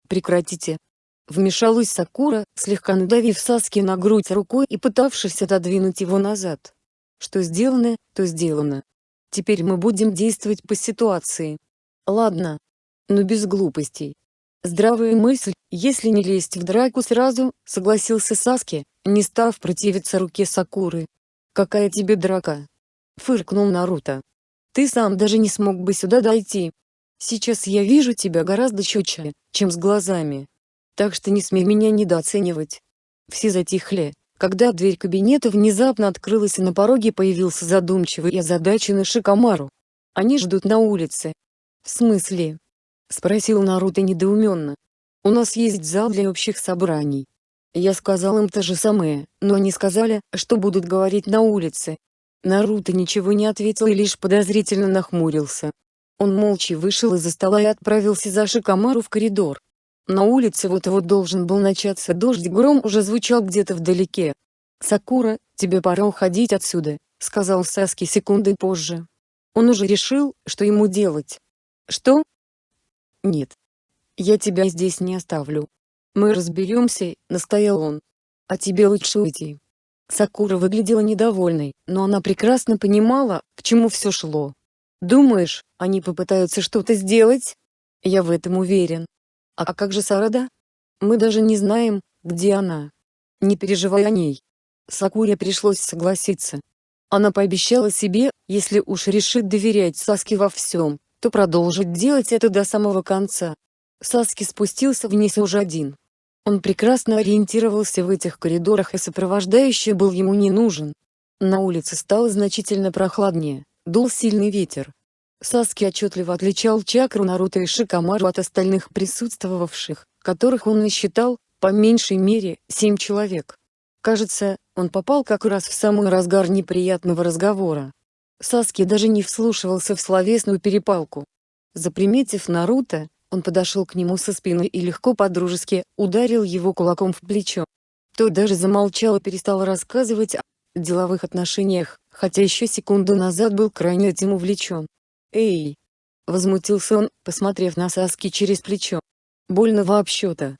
Прекратите. Вмешалась Сакура, слегка надавив Саски на грудь рукой и пытавшись отодвинуть его назад. Что сделано, то сделано. Теперь мы будем действовать по ситуации. Ладно. Но без глупостей. Здравая мысль, если не лезть в драку сразу, согласился Саски, не став противиться руке Сакуры. «Какая тебе драка?» — фыркнул Наруто. «Ты сам даже не смог бы сюда дойти. Сейчас я вижу тебя гораздо четче, чем с глазами. Так что не смей меня недооценивать». Все затихли, когда дверь кабинета внезапно открылась и на пороге появился задумчивый и озадаченный Шикамару. «Они ждут на улице». «В смысле?» — спросил Наруто недоуменно. «У нас есть зал для общих собраний. Я сказал им то же самое, но они сказали, что будут говорить на улице. Наруто ничего не ответил и лишь подозрительно нахмурился. Он молча вышел из-за стола и отправился за Шикамару в коридор. На улице вот-вот должен был начаться дождь гром уже звучал где-то вдалеке. «Сакура, тебе пора уходить отсюда», — сказал Саски секунды позже. Он уже решил, что ему делать. «Что?» «Нет. Я тебя здесь не оставлю. «Мы разберемся», — настоял он. «А тебе лучше уйти». Сакура выглядела недовольной, но она прекрасно понимала, к чему все шло. «Думаешь, они попытаются что-то сделать?» «Я в этом уверен». «А как же Сарада?» «Мы даже не знаем, где она». «Не переживай о ней». Сакуре пришлось согласиться. Она пообещала себе, если уж решит доверять Саске во всем, то продолжит делать это до самого конца. Саски спустился вниз уже один. Он прекрасно ориентировался в этих коридорах и сопровождающий был ему не нужен. На улице стало значительно прохладнее, дул сильный ветер. Саски отчетливо отличал чакру Наруто и Шикамару от остальных присутствовавших, которых он насчитал, по меньшей мере, семь человек. Кажется, он попал как раз в самый разгар неприятного разговора. Саски даже не вслушивался в словесную перепалку. Заприметив Наруто, он подошел к нему со спины и легко по-дружески ударил его кулаком в плечо. Тот даже замолчал и перестал рассказывать о деловых отношениях, хотя еще секунду назад был крайне этим увлечен. «Эй!» — возмутился он, посмотрев на Саски через плечо. «Больно вообще-то».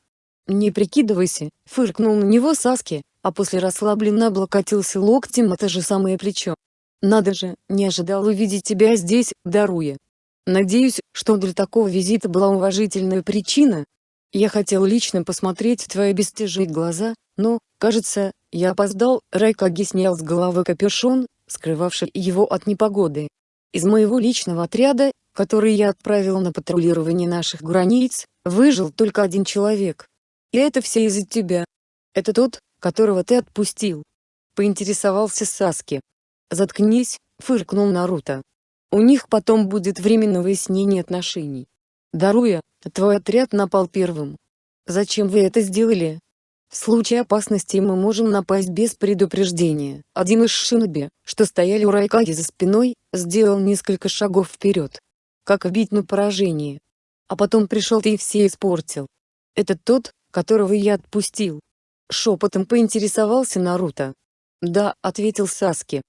«Не прикидывайся», — фыркнул на него Саски, а после расслабленно облокотился локтем это же самое плечо. «Надо же, не ожидал увидеть тебя здесь, даруя. Надеюсь, что для такого визита была уважительная причина. Я хотел лично посмотреть в твои бесстыжие глаза, но, кажется, я опоздал. Райкаги снял с головы капюшон, скрывавший его от непогоды. Из моего личного отряда, который я отправил на патрулирование наших границ, выжил только один человек. И это все из-за тебя. Это тот, которого ты отпустил. Поинтересовался Саски. Заткнись, фыркнул Наруто. У них потом будет временное выяснение отношений. Даруя, твой отряд напал первым. Зачем вы это сделали? В случае опасности мы можем напасть без предупреждения. Один из шиноби, что стояли у Райкаги за спиной, сделал несколько шагов вперед. Как обить на поражение. А потом пришел ты и все испортил. Это тот, которого я отпустил. Шепотом поинтересовался Наруто. Да, ответил Саски.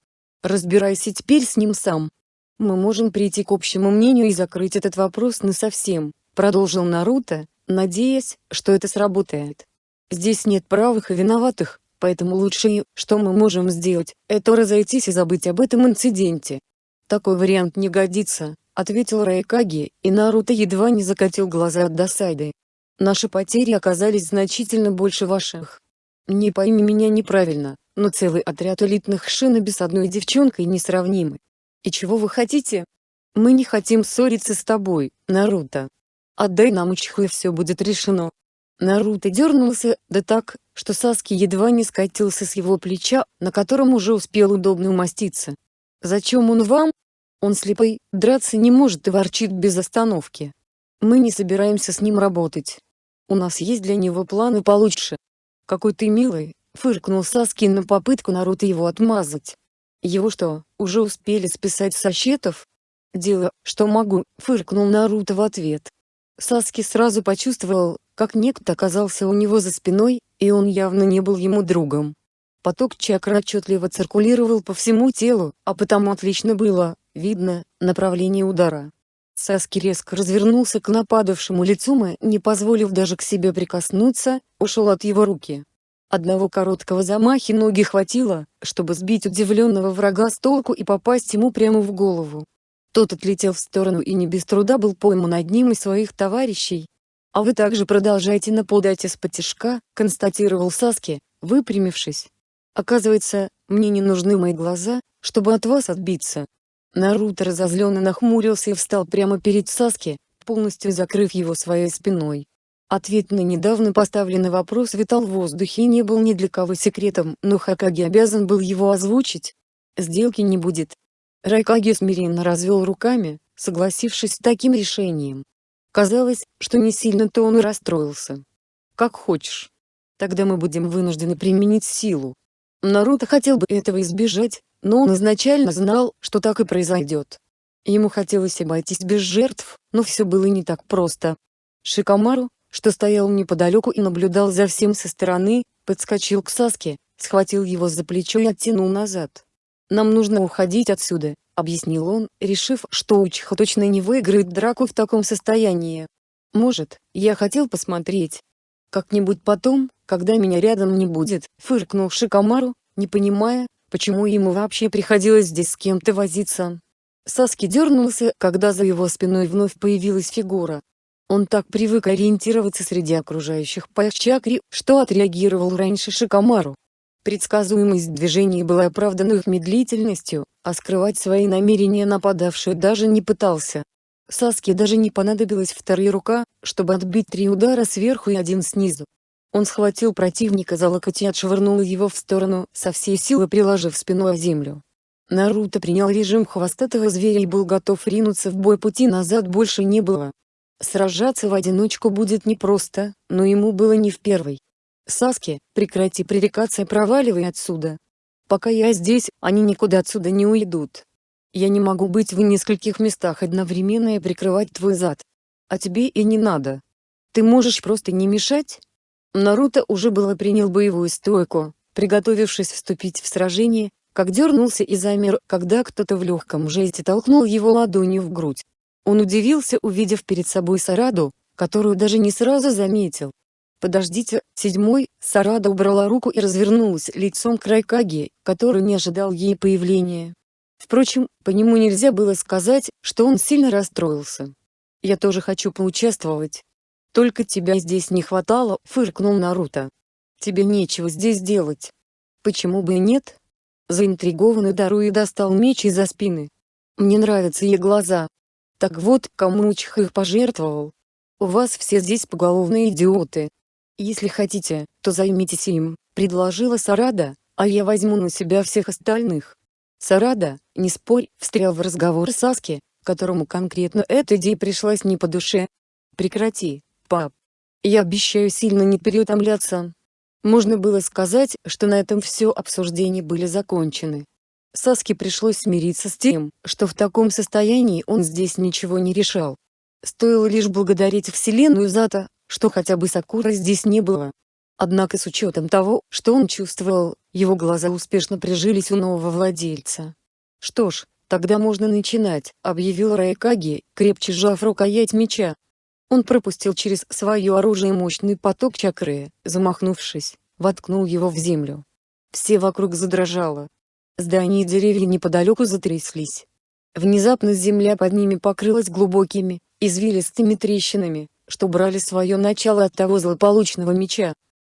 Разбирайся теперь с ним сам. Мы можем прийти к общему мнению и закрыть этот вопрос насовсем, продолжил Наруто, надеясь, что это сработает. Здесь нет правых и виноватых, поэтому лучшее, что мы можем сделать, это разойтись и забыть об этом инциденте. Такой вариант не годится, ответил Райкаги, и Наруто едва не закатил глаза от досады. Наши потери оказались значительно больше ваших. Не пойми меня неправильно, но целый отряд элитных шиноби с одной девчонкой несравнимы. И чего вы хотите? Мы не хотим ссориться с тобой, Наруто. Отдай нам Учху и все будет решено. Наруто дернулся, да так, что Саски едва не скатился с его плеча, на котором уже успел удобно умоститься. «Зачем он вам? Он слепой, драться не может и ворчит без остановки. Мы не собираемся с ним работать. У нас есть для него планы получше». «Какой ты милый», — фыркнул Саски на попытку Наруто его отмазать. «Его что, уже успели списать со счетов?» «Дело, что могу», — фыркнул Наруто в ответ. Саски сразу почувствовал, как некто оказался у него за спиной, и он явно не был ему другом. Поток чакры отчетливо циркулировал по всему телу, а потому отлично было, видно, направление удара. Саски резко развернулся к нападавшему лицу и, не позволив даже к себе прикоснуться, ушел от его руки. Одного короткого замахи ноги хватило, чтобы сбить удивленного врага с толку и попасть ему прямо в голову. Тот отлетел в сторону и не без труда был пойман одним из своих товарищей. «А вы также продолжаете нападать из-под тишка», — констатировал Саски, выпрямившись. «Оказывается, мне не нужны мои глаза, чтобы от вас отбиться». Наруто разозленно нахмурился и встал прямо перед Саски, полностью закрыв его своей спиной. Ответ на недавно поставленный вопрос витал в воздухе и не был ни для кого секретом, но Хакаги обязан был его озвучить. «Сделки не будет, Райкаги смиренно развел руками, согласившись с таким решением. Казалось, что не сильно-то он и расстроился. «Как хочешь. Тогда мы будем вынуждены применить силу». Наруто хотел бы этого избежать, но он изначально знал, что так и произойдет. Ему хотелось обойтись без жертв, но все было не так просто. Шикомару, что стоял неподалеку и наблюдал за всем со стороны, подскочил к Саске, схватил его за плечо и оттянул назад. «Нам нужно уходить отсюда», — объяснил он, решив, что Учиха точно не выиграет драку в таком состоянии. «Может, я хотел посмотреть. Как-нибудь потом, когда меня рядом не будет», — фыркнул Шикомару, не понимая, почему ему вообще приходилось здесь с кем-то возиться. Саски дернулся, когда за его спиной вновь появилась фигура. Он так привык ориентироваться среди окружающих по чакре, что отреагировал раньше Шикомару. Предсказуемость движений была оправдана их медлительностью, а скрывать свои намерения нападавший даже не пытался. Саске даже не понадобилась вторая рука, чтобы отбить три удара сверху и один снизу. Он схватил противника за локоть и отшвырнул его в сторону, со всей силы приложив спину о землю. Наруто принял режим хвостатого зверя и был готов ринуться в бой пути назад больше не было. Сражаться в одиночку будет непросто, но ему было не в первый. Саски, прекрати пререкаться и проваливай отсюда. Пока я здесь, они никуда отсюда не уйдут. Я не могу быть в нескольких местах одновременно и прикрывать твой зад. А тебе и не надо. Ты можешь просто не мешать? Наруто уже было принял боевую стойку, приготовившись вступить в сражение, как дернулся и замер, когда кто-то в легком жесте толкнул его ладонью в грудь. Он удивился увидев перед собой Сараду, которую даже не сразу заметил. «Подождите, седьмой!» Сарада убрала руку и развернулась лицом к Райкаге, который не ожидал ей появления. Впрочем, по нему нельзя было сказать, что он сильно расстроился. «Я тоже хочу поучаствовать. Только тебя здесь не хватало», — фыркнул Наруто. «Тебе нечего здесь делать». «Почему бы и нет?» Заинтригованный Даруи достал меч из-за спины. «Мне нравятся ее глаза. Так вот, кому Учих их пожертвовал. У вас все здесь поголовные идиоты. «Если хотите, то займитесь им», — предложила Сарада, «а я возьму на себя всех остальных». Сарада, не спорь, встрял в разговор Саски, которому конкретно эта идея пришлась не по душе. «Прекрати, пап. Я обещаю сильно не переутомляться». Можно было сказать, что на этом все обсуждения были закончены. Саске пришлось смириться с тем, что в таком состоянии он здесь ничего не решал. Стоило лишь благодарить Вселенную за то, что хотя бы Сакура здесь не было. Однако с учетом того, что он чувствовал, его глаза успешно прижились у нового владельца. «Что ж, тогда можно начинать», — объявил Райкаги, крепче сжав рукоять меча. Он пропустил через свое оружие мощный поток чакры, замахнувшись, воткнул его в землю. Все вокруг задрожало. Здания и деревья неподалеку затряслись. Внезапно земля под ними покрылась глубокими, извилистыми трещинами, что брали свое начало от того злополучного меча.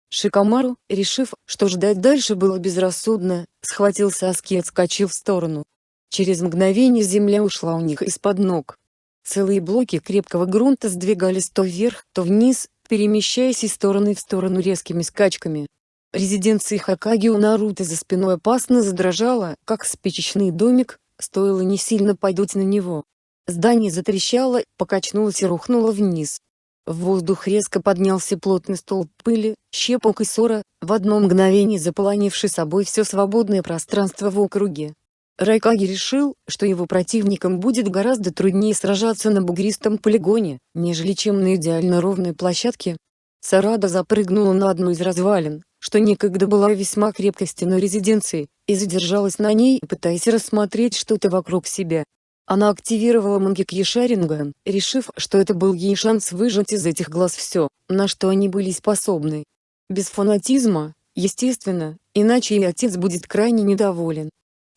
Шикомару, решив, что ждать дальше было безрассудно, схватил Саски и отскочил в сторону. Через мгновение земля ушла у них из-под ног. Целые блоки крепкого грунта сдвигались то вверх, то вниз, перемещаясь из стороны в сторону резкими скачками. Резиденция Хакаги у Наруто за спиной опасно задрожала, как спичечный домик, стоило не сильно пойдуть на него. Здание затрещало, покачнулось и рухнуло вниз. В воздух резко поднялся плотный столб пыли, щепок и ссора, в одно мгновение заполонивший собой все свободное пространство в округе. Райкаги решил, что его противникам будет гораздо труднее сражаться на бугристом полигоне, нежели чем на идеально ровной площадке. Сарада запрыгнула на одну из развалин, что некогда была весьма крепкой стеной резиденции, и задержалась на ней, пытаясь рассмотреть что-то вокруг себя. Она активировала Мангекьи Шаринган, решив, что это был ей шанс выжать из этих глаз все, на что они были способны. Без фанатизма, естественно, иначе и отец будет крайне недоволен.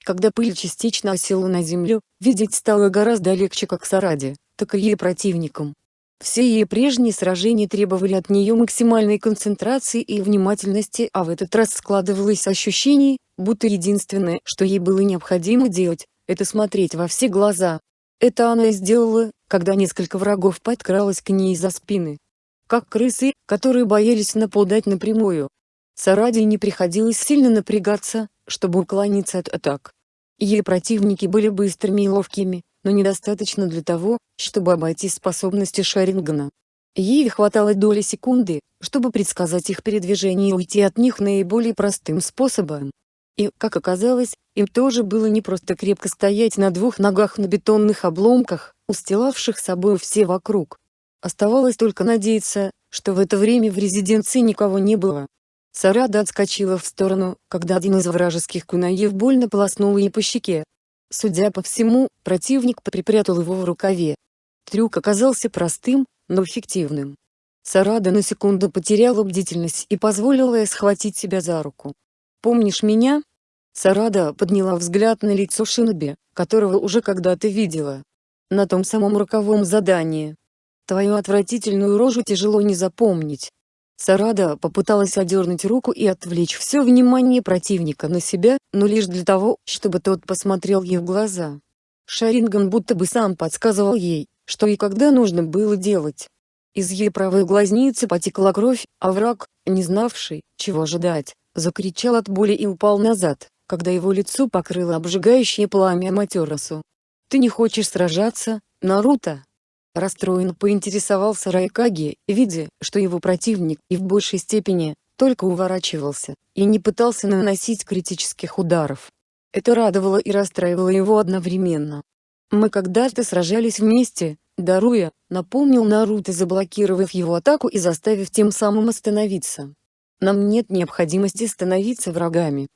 Когда пыль частично осела на землю, видеть стало гораздо легче как Сараде, так и ей противникам. Все ее прежние сражения требовали от нее максимальной концентрации и внимательности, а в этот раз складывалось ощущение, будто единственное, что ей было необходимо делать, это смотреть во все глаза. Это она и сделала, когда несколько врагов подкралось к ней из-за спины. Как крысы, которые боялись нападать напрямую. Сараде не приходилось сильно напрягаться, чтобы уклониться от атак. Ее противники были быстрыми и ловкими, но недостаточно для того, чтобы обойти способности Шарингана. Ей хватало доли секунды, чтобы предсказать их передвижение и уйти от них наиболее простым способом. И, как оказалось, им тоже было не просто крепко стоять на двух ногах на бетонных обломках, устилавших собой все вокруг. Оставалось только надеяться, что в это время в резиденции никого не было. Сарада отскочила в сторону, когда один из вражеских кунаев больно полоснул ей по щеке. Судя по всему, противник припрятал его в рукаве. Трюк оказался простым, но эффективным. Сарада на секунду потеряла бдительность и позволила ей схватить себя за руку. «Помнишь меня?» Сарада подняла взгляд на лицо Шиноби, которого уже когда-то видела. На том самом роковом задании. Твою отвратительную рожу тяжело не запомнить. Сарада попыталась одернуть руку и отвлечь все внимание противника на себя, но лишь для того, чтобы тот посмотрел ей в глаза. Шаринган будто бы сам подсказывал ей, что и когда нужно было делать. Из ей правой глазницы потекла кровь, а враг, не знавший, чего ожидать, закричал от боли и упал назад, когда его лицо покрыло обжигающее пламя Матерасу. «Ты не хочешь сражаться, Наруто?» Расстроенно поинтересовался Райкаги, видя, что его противник и в большей степени, только уворачивался, и не пытался наносить критических ударов. Это радовало и расстраивало его одновременно. «Мы когда-то сражались вместе, Даруя», напомнил Наруто заблокировав его атаку и заставив тем самым остановиться. Нам нет необходимости становиться врагами.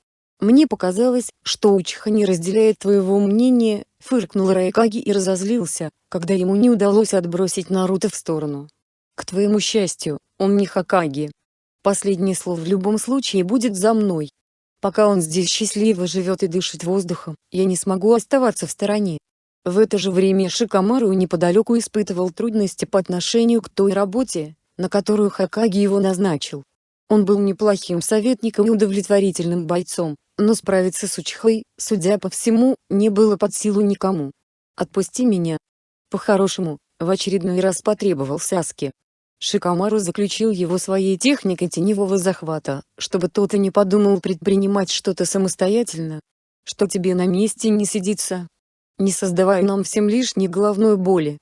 Мне показалось, что Учиха не разделяет твоего мнения, фыркнул Райкаги и разозлился, когда ему не удалось отбросить Наруто в сторону. К твоему счастью, он не Хакаги. Последнее слово в любом случае будет за мной. Пока он здесь счастливо живет и дышит воздухом, я не смогу оставаться в стороне. В это же время Шикамару неподалеку испытывал трудности по отношению к той работе, на которую Хакаги его назначил. Он был неплохим советником и удовлетворительным бойцом, но справиться с Учхой, судя по всему, не было под силу никому. «Отпусти меня!» По-хорошему, в очередной раз потребовал Саски. Шикамару заключил его своей техникой теневого захвата, чтобы тот и не подумал предпринимать что-то самостоятельно. Что тебе на месте не сидится? Не создавай нам всем лишней головной боли.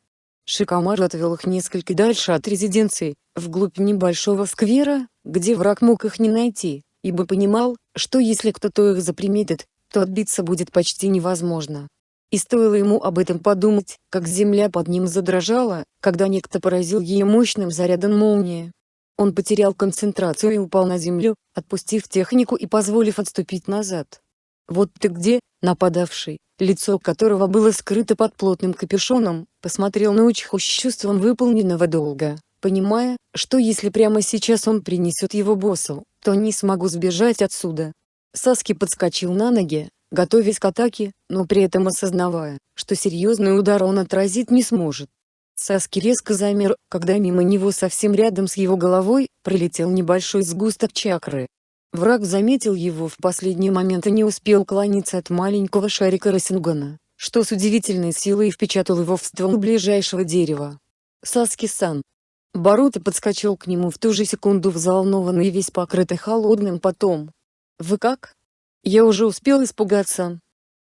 Шикамару отвел их несколько дальше от резиденции, вглубь небольшого сквера, где враг мог их не найти, ибо понимал, что если кто-то их заприметит, то отбиться будет почти невозможно. И стоило ему об этом подумать, как земля под ним задрожала, когда некто поразил ее мощным зарядом молнии. Он потерял концентрацию и упал на землю, отпустив технику и позволив отступить назад. «Вот ты где, нападавший?» Лицо которого было скрыто под плотным капюшоном, посмотрел на Учиху с чувством выполненного долга понимая, что если прямо сейчас он принесет его боссу, то не смогу сбежать отсюда. Саски подскочил на ноги, готовясь к атаке, но при этом осознавая, что серьезный удар он отразить не сможет. Саски резко замер, когда мимо него совсем рядом с его головой пролетел небольшой сгусток чакры. Враг заметил его в последний момент и не успел клониться от маленького шарика Росингана, что с удивительной силой впечатал его в ствол ближайшего дерева. Саски-сан, Боруто подскочил к нему в ту же секунду взволнованный и весь покрытый холодным потом. «Вы как?» Я уже успел испугаться.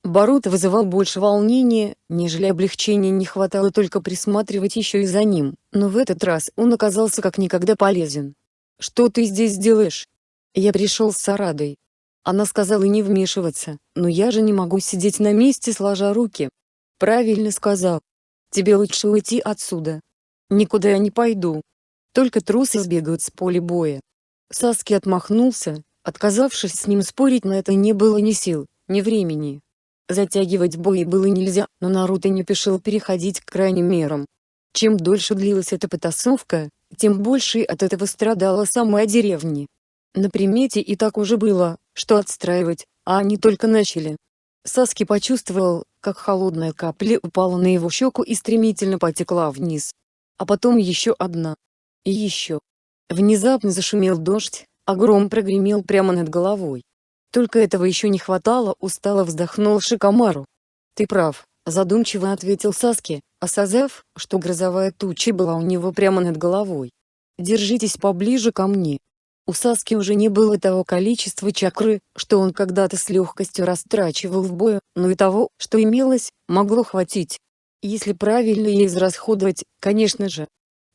Боруто вызывал больше волнения, нежели облегчения не хватало только присматривать еще и за ним, но в этот раз он оказался как никогда полезен. «Что ты здесь делаешь?» Я пришел с Сарадой. Она сказала не вмешиваться, но я же не могу сидеть на месте сложа руки. Правильно сказал. Тебе лучше уйти отсюда. Никуда я не пойду. Только трусы сбегают с поля боя. Саски отмахнулся, отказавшись с ним спорить на это не было ни сил, ни времени. Затягивать бой было нельзя, но Наруто не пешил переходить к крайним мерам. Чем дольше длилась эта потасовка, тем больше от этого страдала сама деревня. На примете и так уже было, что отстраивать, а они только начали. Саски почувствовал, как холодная капля упала на его щеку и стремительно потекла вниз. А потом еще одна. И еще. Внезапно зашумел дождь, а гром прогремел прямо над головой. Только этого еще не хватало, устало вздохнул Шикомару. «Ты прав», — задумчиво ответил Саски, осознав, что грозовая туча была у него прямо над головой. «Держитесь поближе ко мне». У Саски уже не было того количества чакры, что он когда-то с легкостью растрачивал в бою, но и того, что имелось, могло хватить. Если правильно ее израсходовать, конечно же.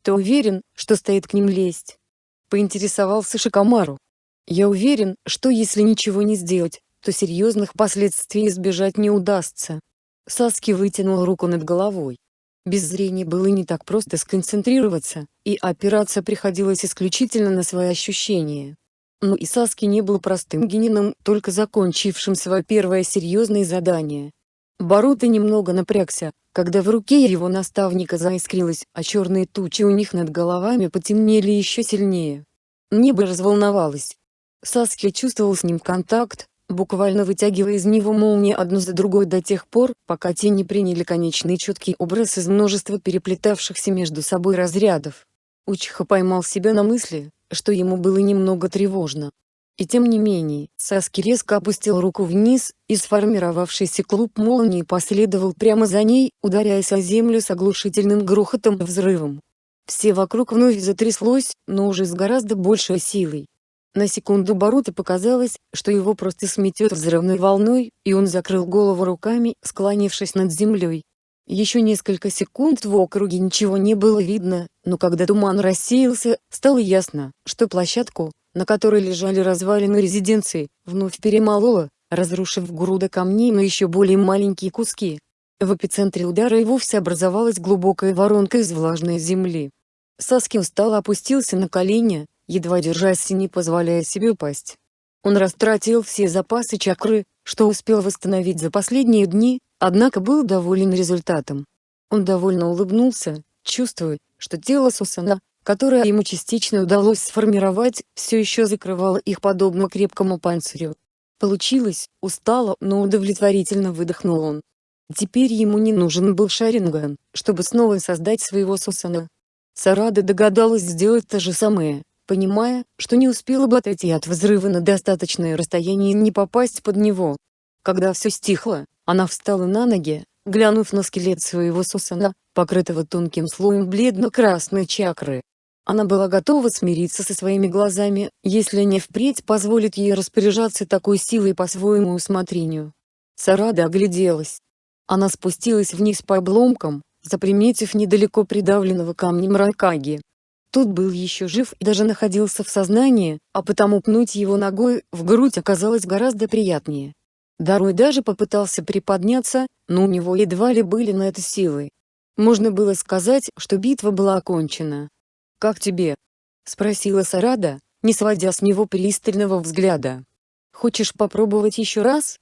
Ты уверен, что стоит к ним лезть? Поинтересовался Шикомару. Я уверен, что если ничего не сделать, то серьезных последствий избежать не удастся. Саски вытянул руку над головой. Без зрения было не так просто сконцентрироваться, и опираться приходилось исключительно на свои ощущения. Но и Саски не был простым генином, только закончившим свое первое серьезное задание. Боруто немного напрягся, когда в руке его наставника заискрилось, а черные тучи у них над головами потемнели еще сильнее. Небо разволновалось, Саски чувствовал с ним контакт, буквально вытягивая из него молнии одну за другой до тех пор, пока те не приняли конечный четкий образ из множества переплетавшихся между собой разрядов. Учиха поймал себя на мысли, что ему было немного тревожно. И тем не менее, Саски резко опустил руку вниз, и сформировавшийся клуб молнии последовал прямо за ней, ударяясь о землю с оглушительным грохотом и взрывом. Все вокруг вновь затряслось, но уже с гораздо большей силой. На секунду Баруто показалось, что его просто сметет взрывной волной, и он закрыл голову руками, склонившись над землей. Еще несколько секунд в округе ничего не было видно, но когда туман рассеялся, стало ясно, что площадку, на которой лежали развалины резиденции, вновь перемололо, разрушив груда камней на еще более маленькие куски. В эпицентре удара и вовсе образовалась глубокая воронка из влажной земли. Саски устало опустился на колени, едва держась и не позволяя себе упасть. Он растратил все запасы чакры, что успел восстановить за последние дни, однако был доволен результатом. Он довольно улыбнулся, чувствуя, что тело Сусана, которое ему частично удалось сформировать, все еще закрывало их подобно крепкому панцирю. Получилось, устало, но удовлетворительно выдохнул он. Теперь ему не нужен был Шаринган, чтобы снова создать своего Сусана. Сарада догадалась сделать то же самое, понимая, что не успела бы отойти от взрыва на достаточное расстояние и не попасть под него. Когда все стихло, она встала на ноги, глянув на скелет своего Сусана, покрытого тонким слоем бледно-красной чакры. Она была готова смириться со своими глазами, если не впредь позволит ей распоряжаться такой силой по своему усмотрению. Сарада огляделась. Она спустилась вниз по обломкам, заприметив недалеко придавленного камнем Ракаги. Тот был еще жив и даже находился в сознании, а потому пнуть его ногой в грудь оказалось гораздо приятнее. Дарой даже попытался приподняться, но у него едва ли были на это силы. Можно было сказать, что битва была окончена. «Как тебе?» — спросила Сарада, не сводя с него пристального взгляда. «Хочешь попробовать еще раз?»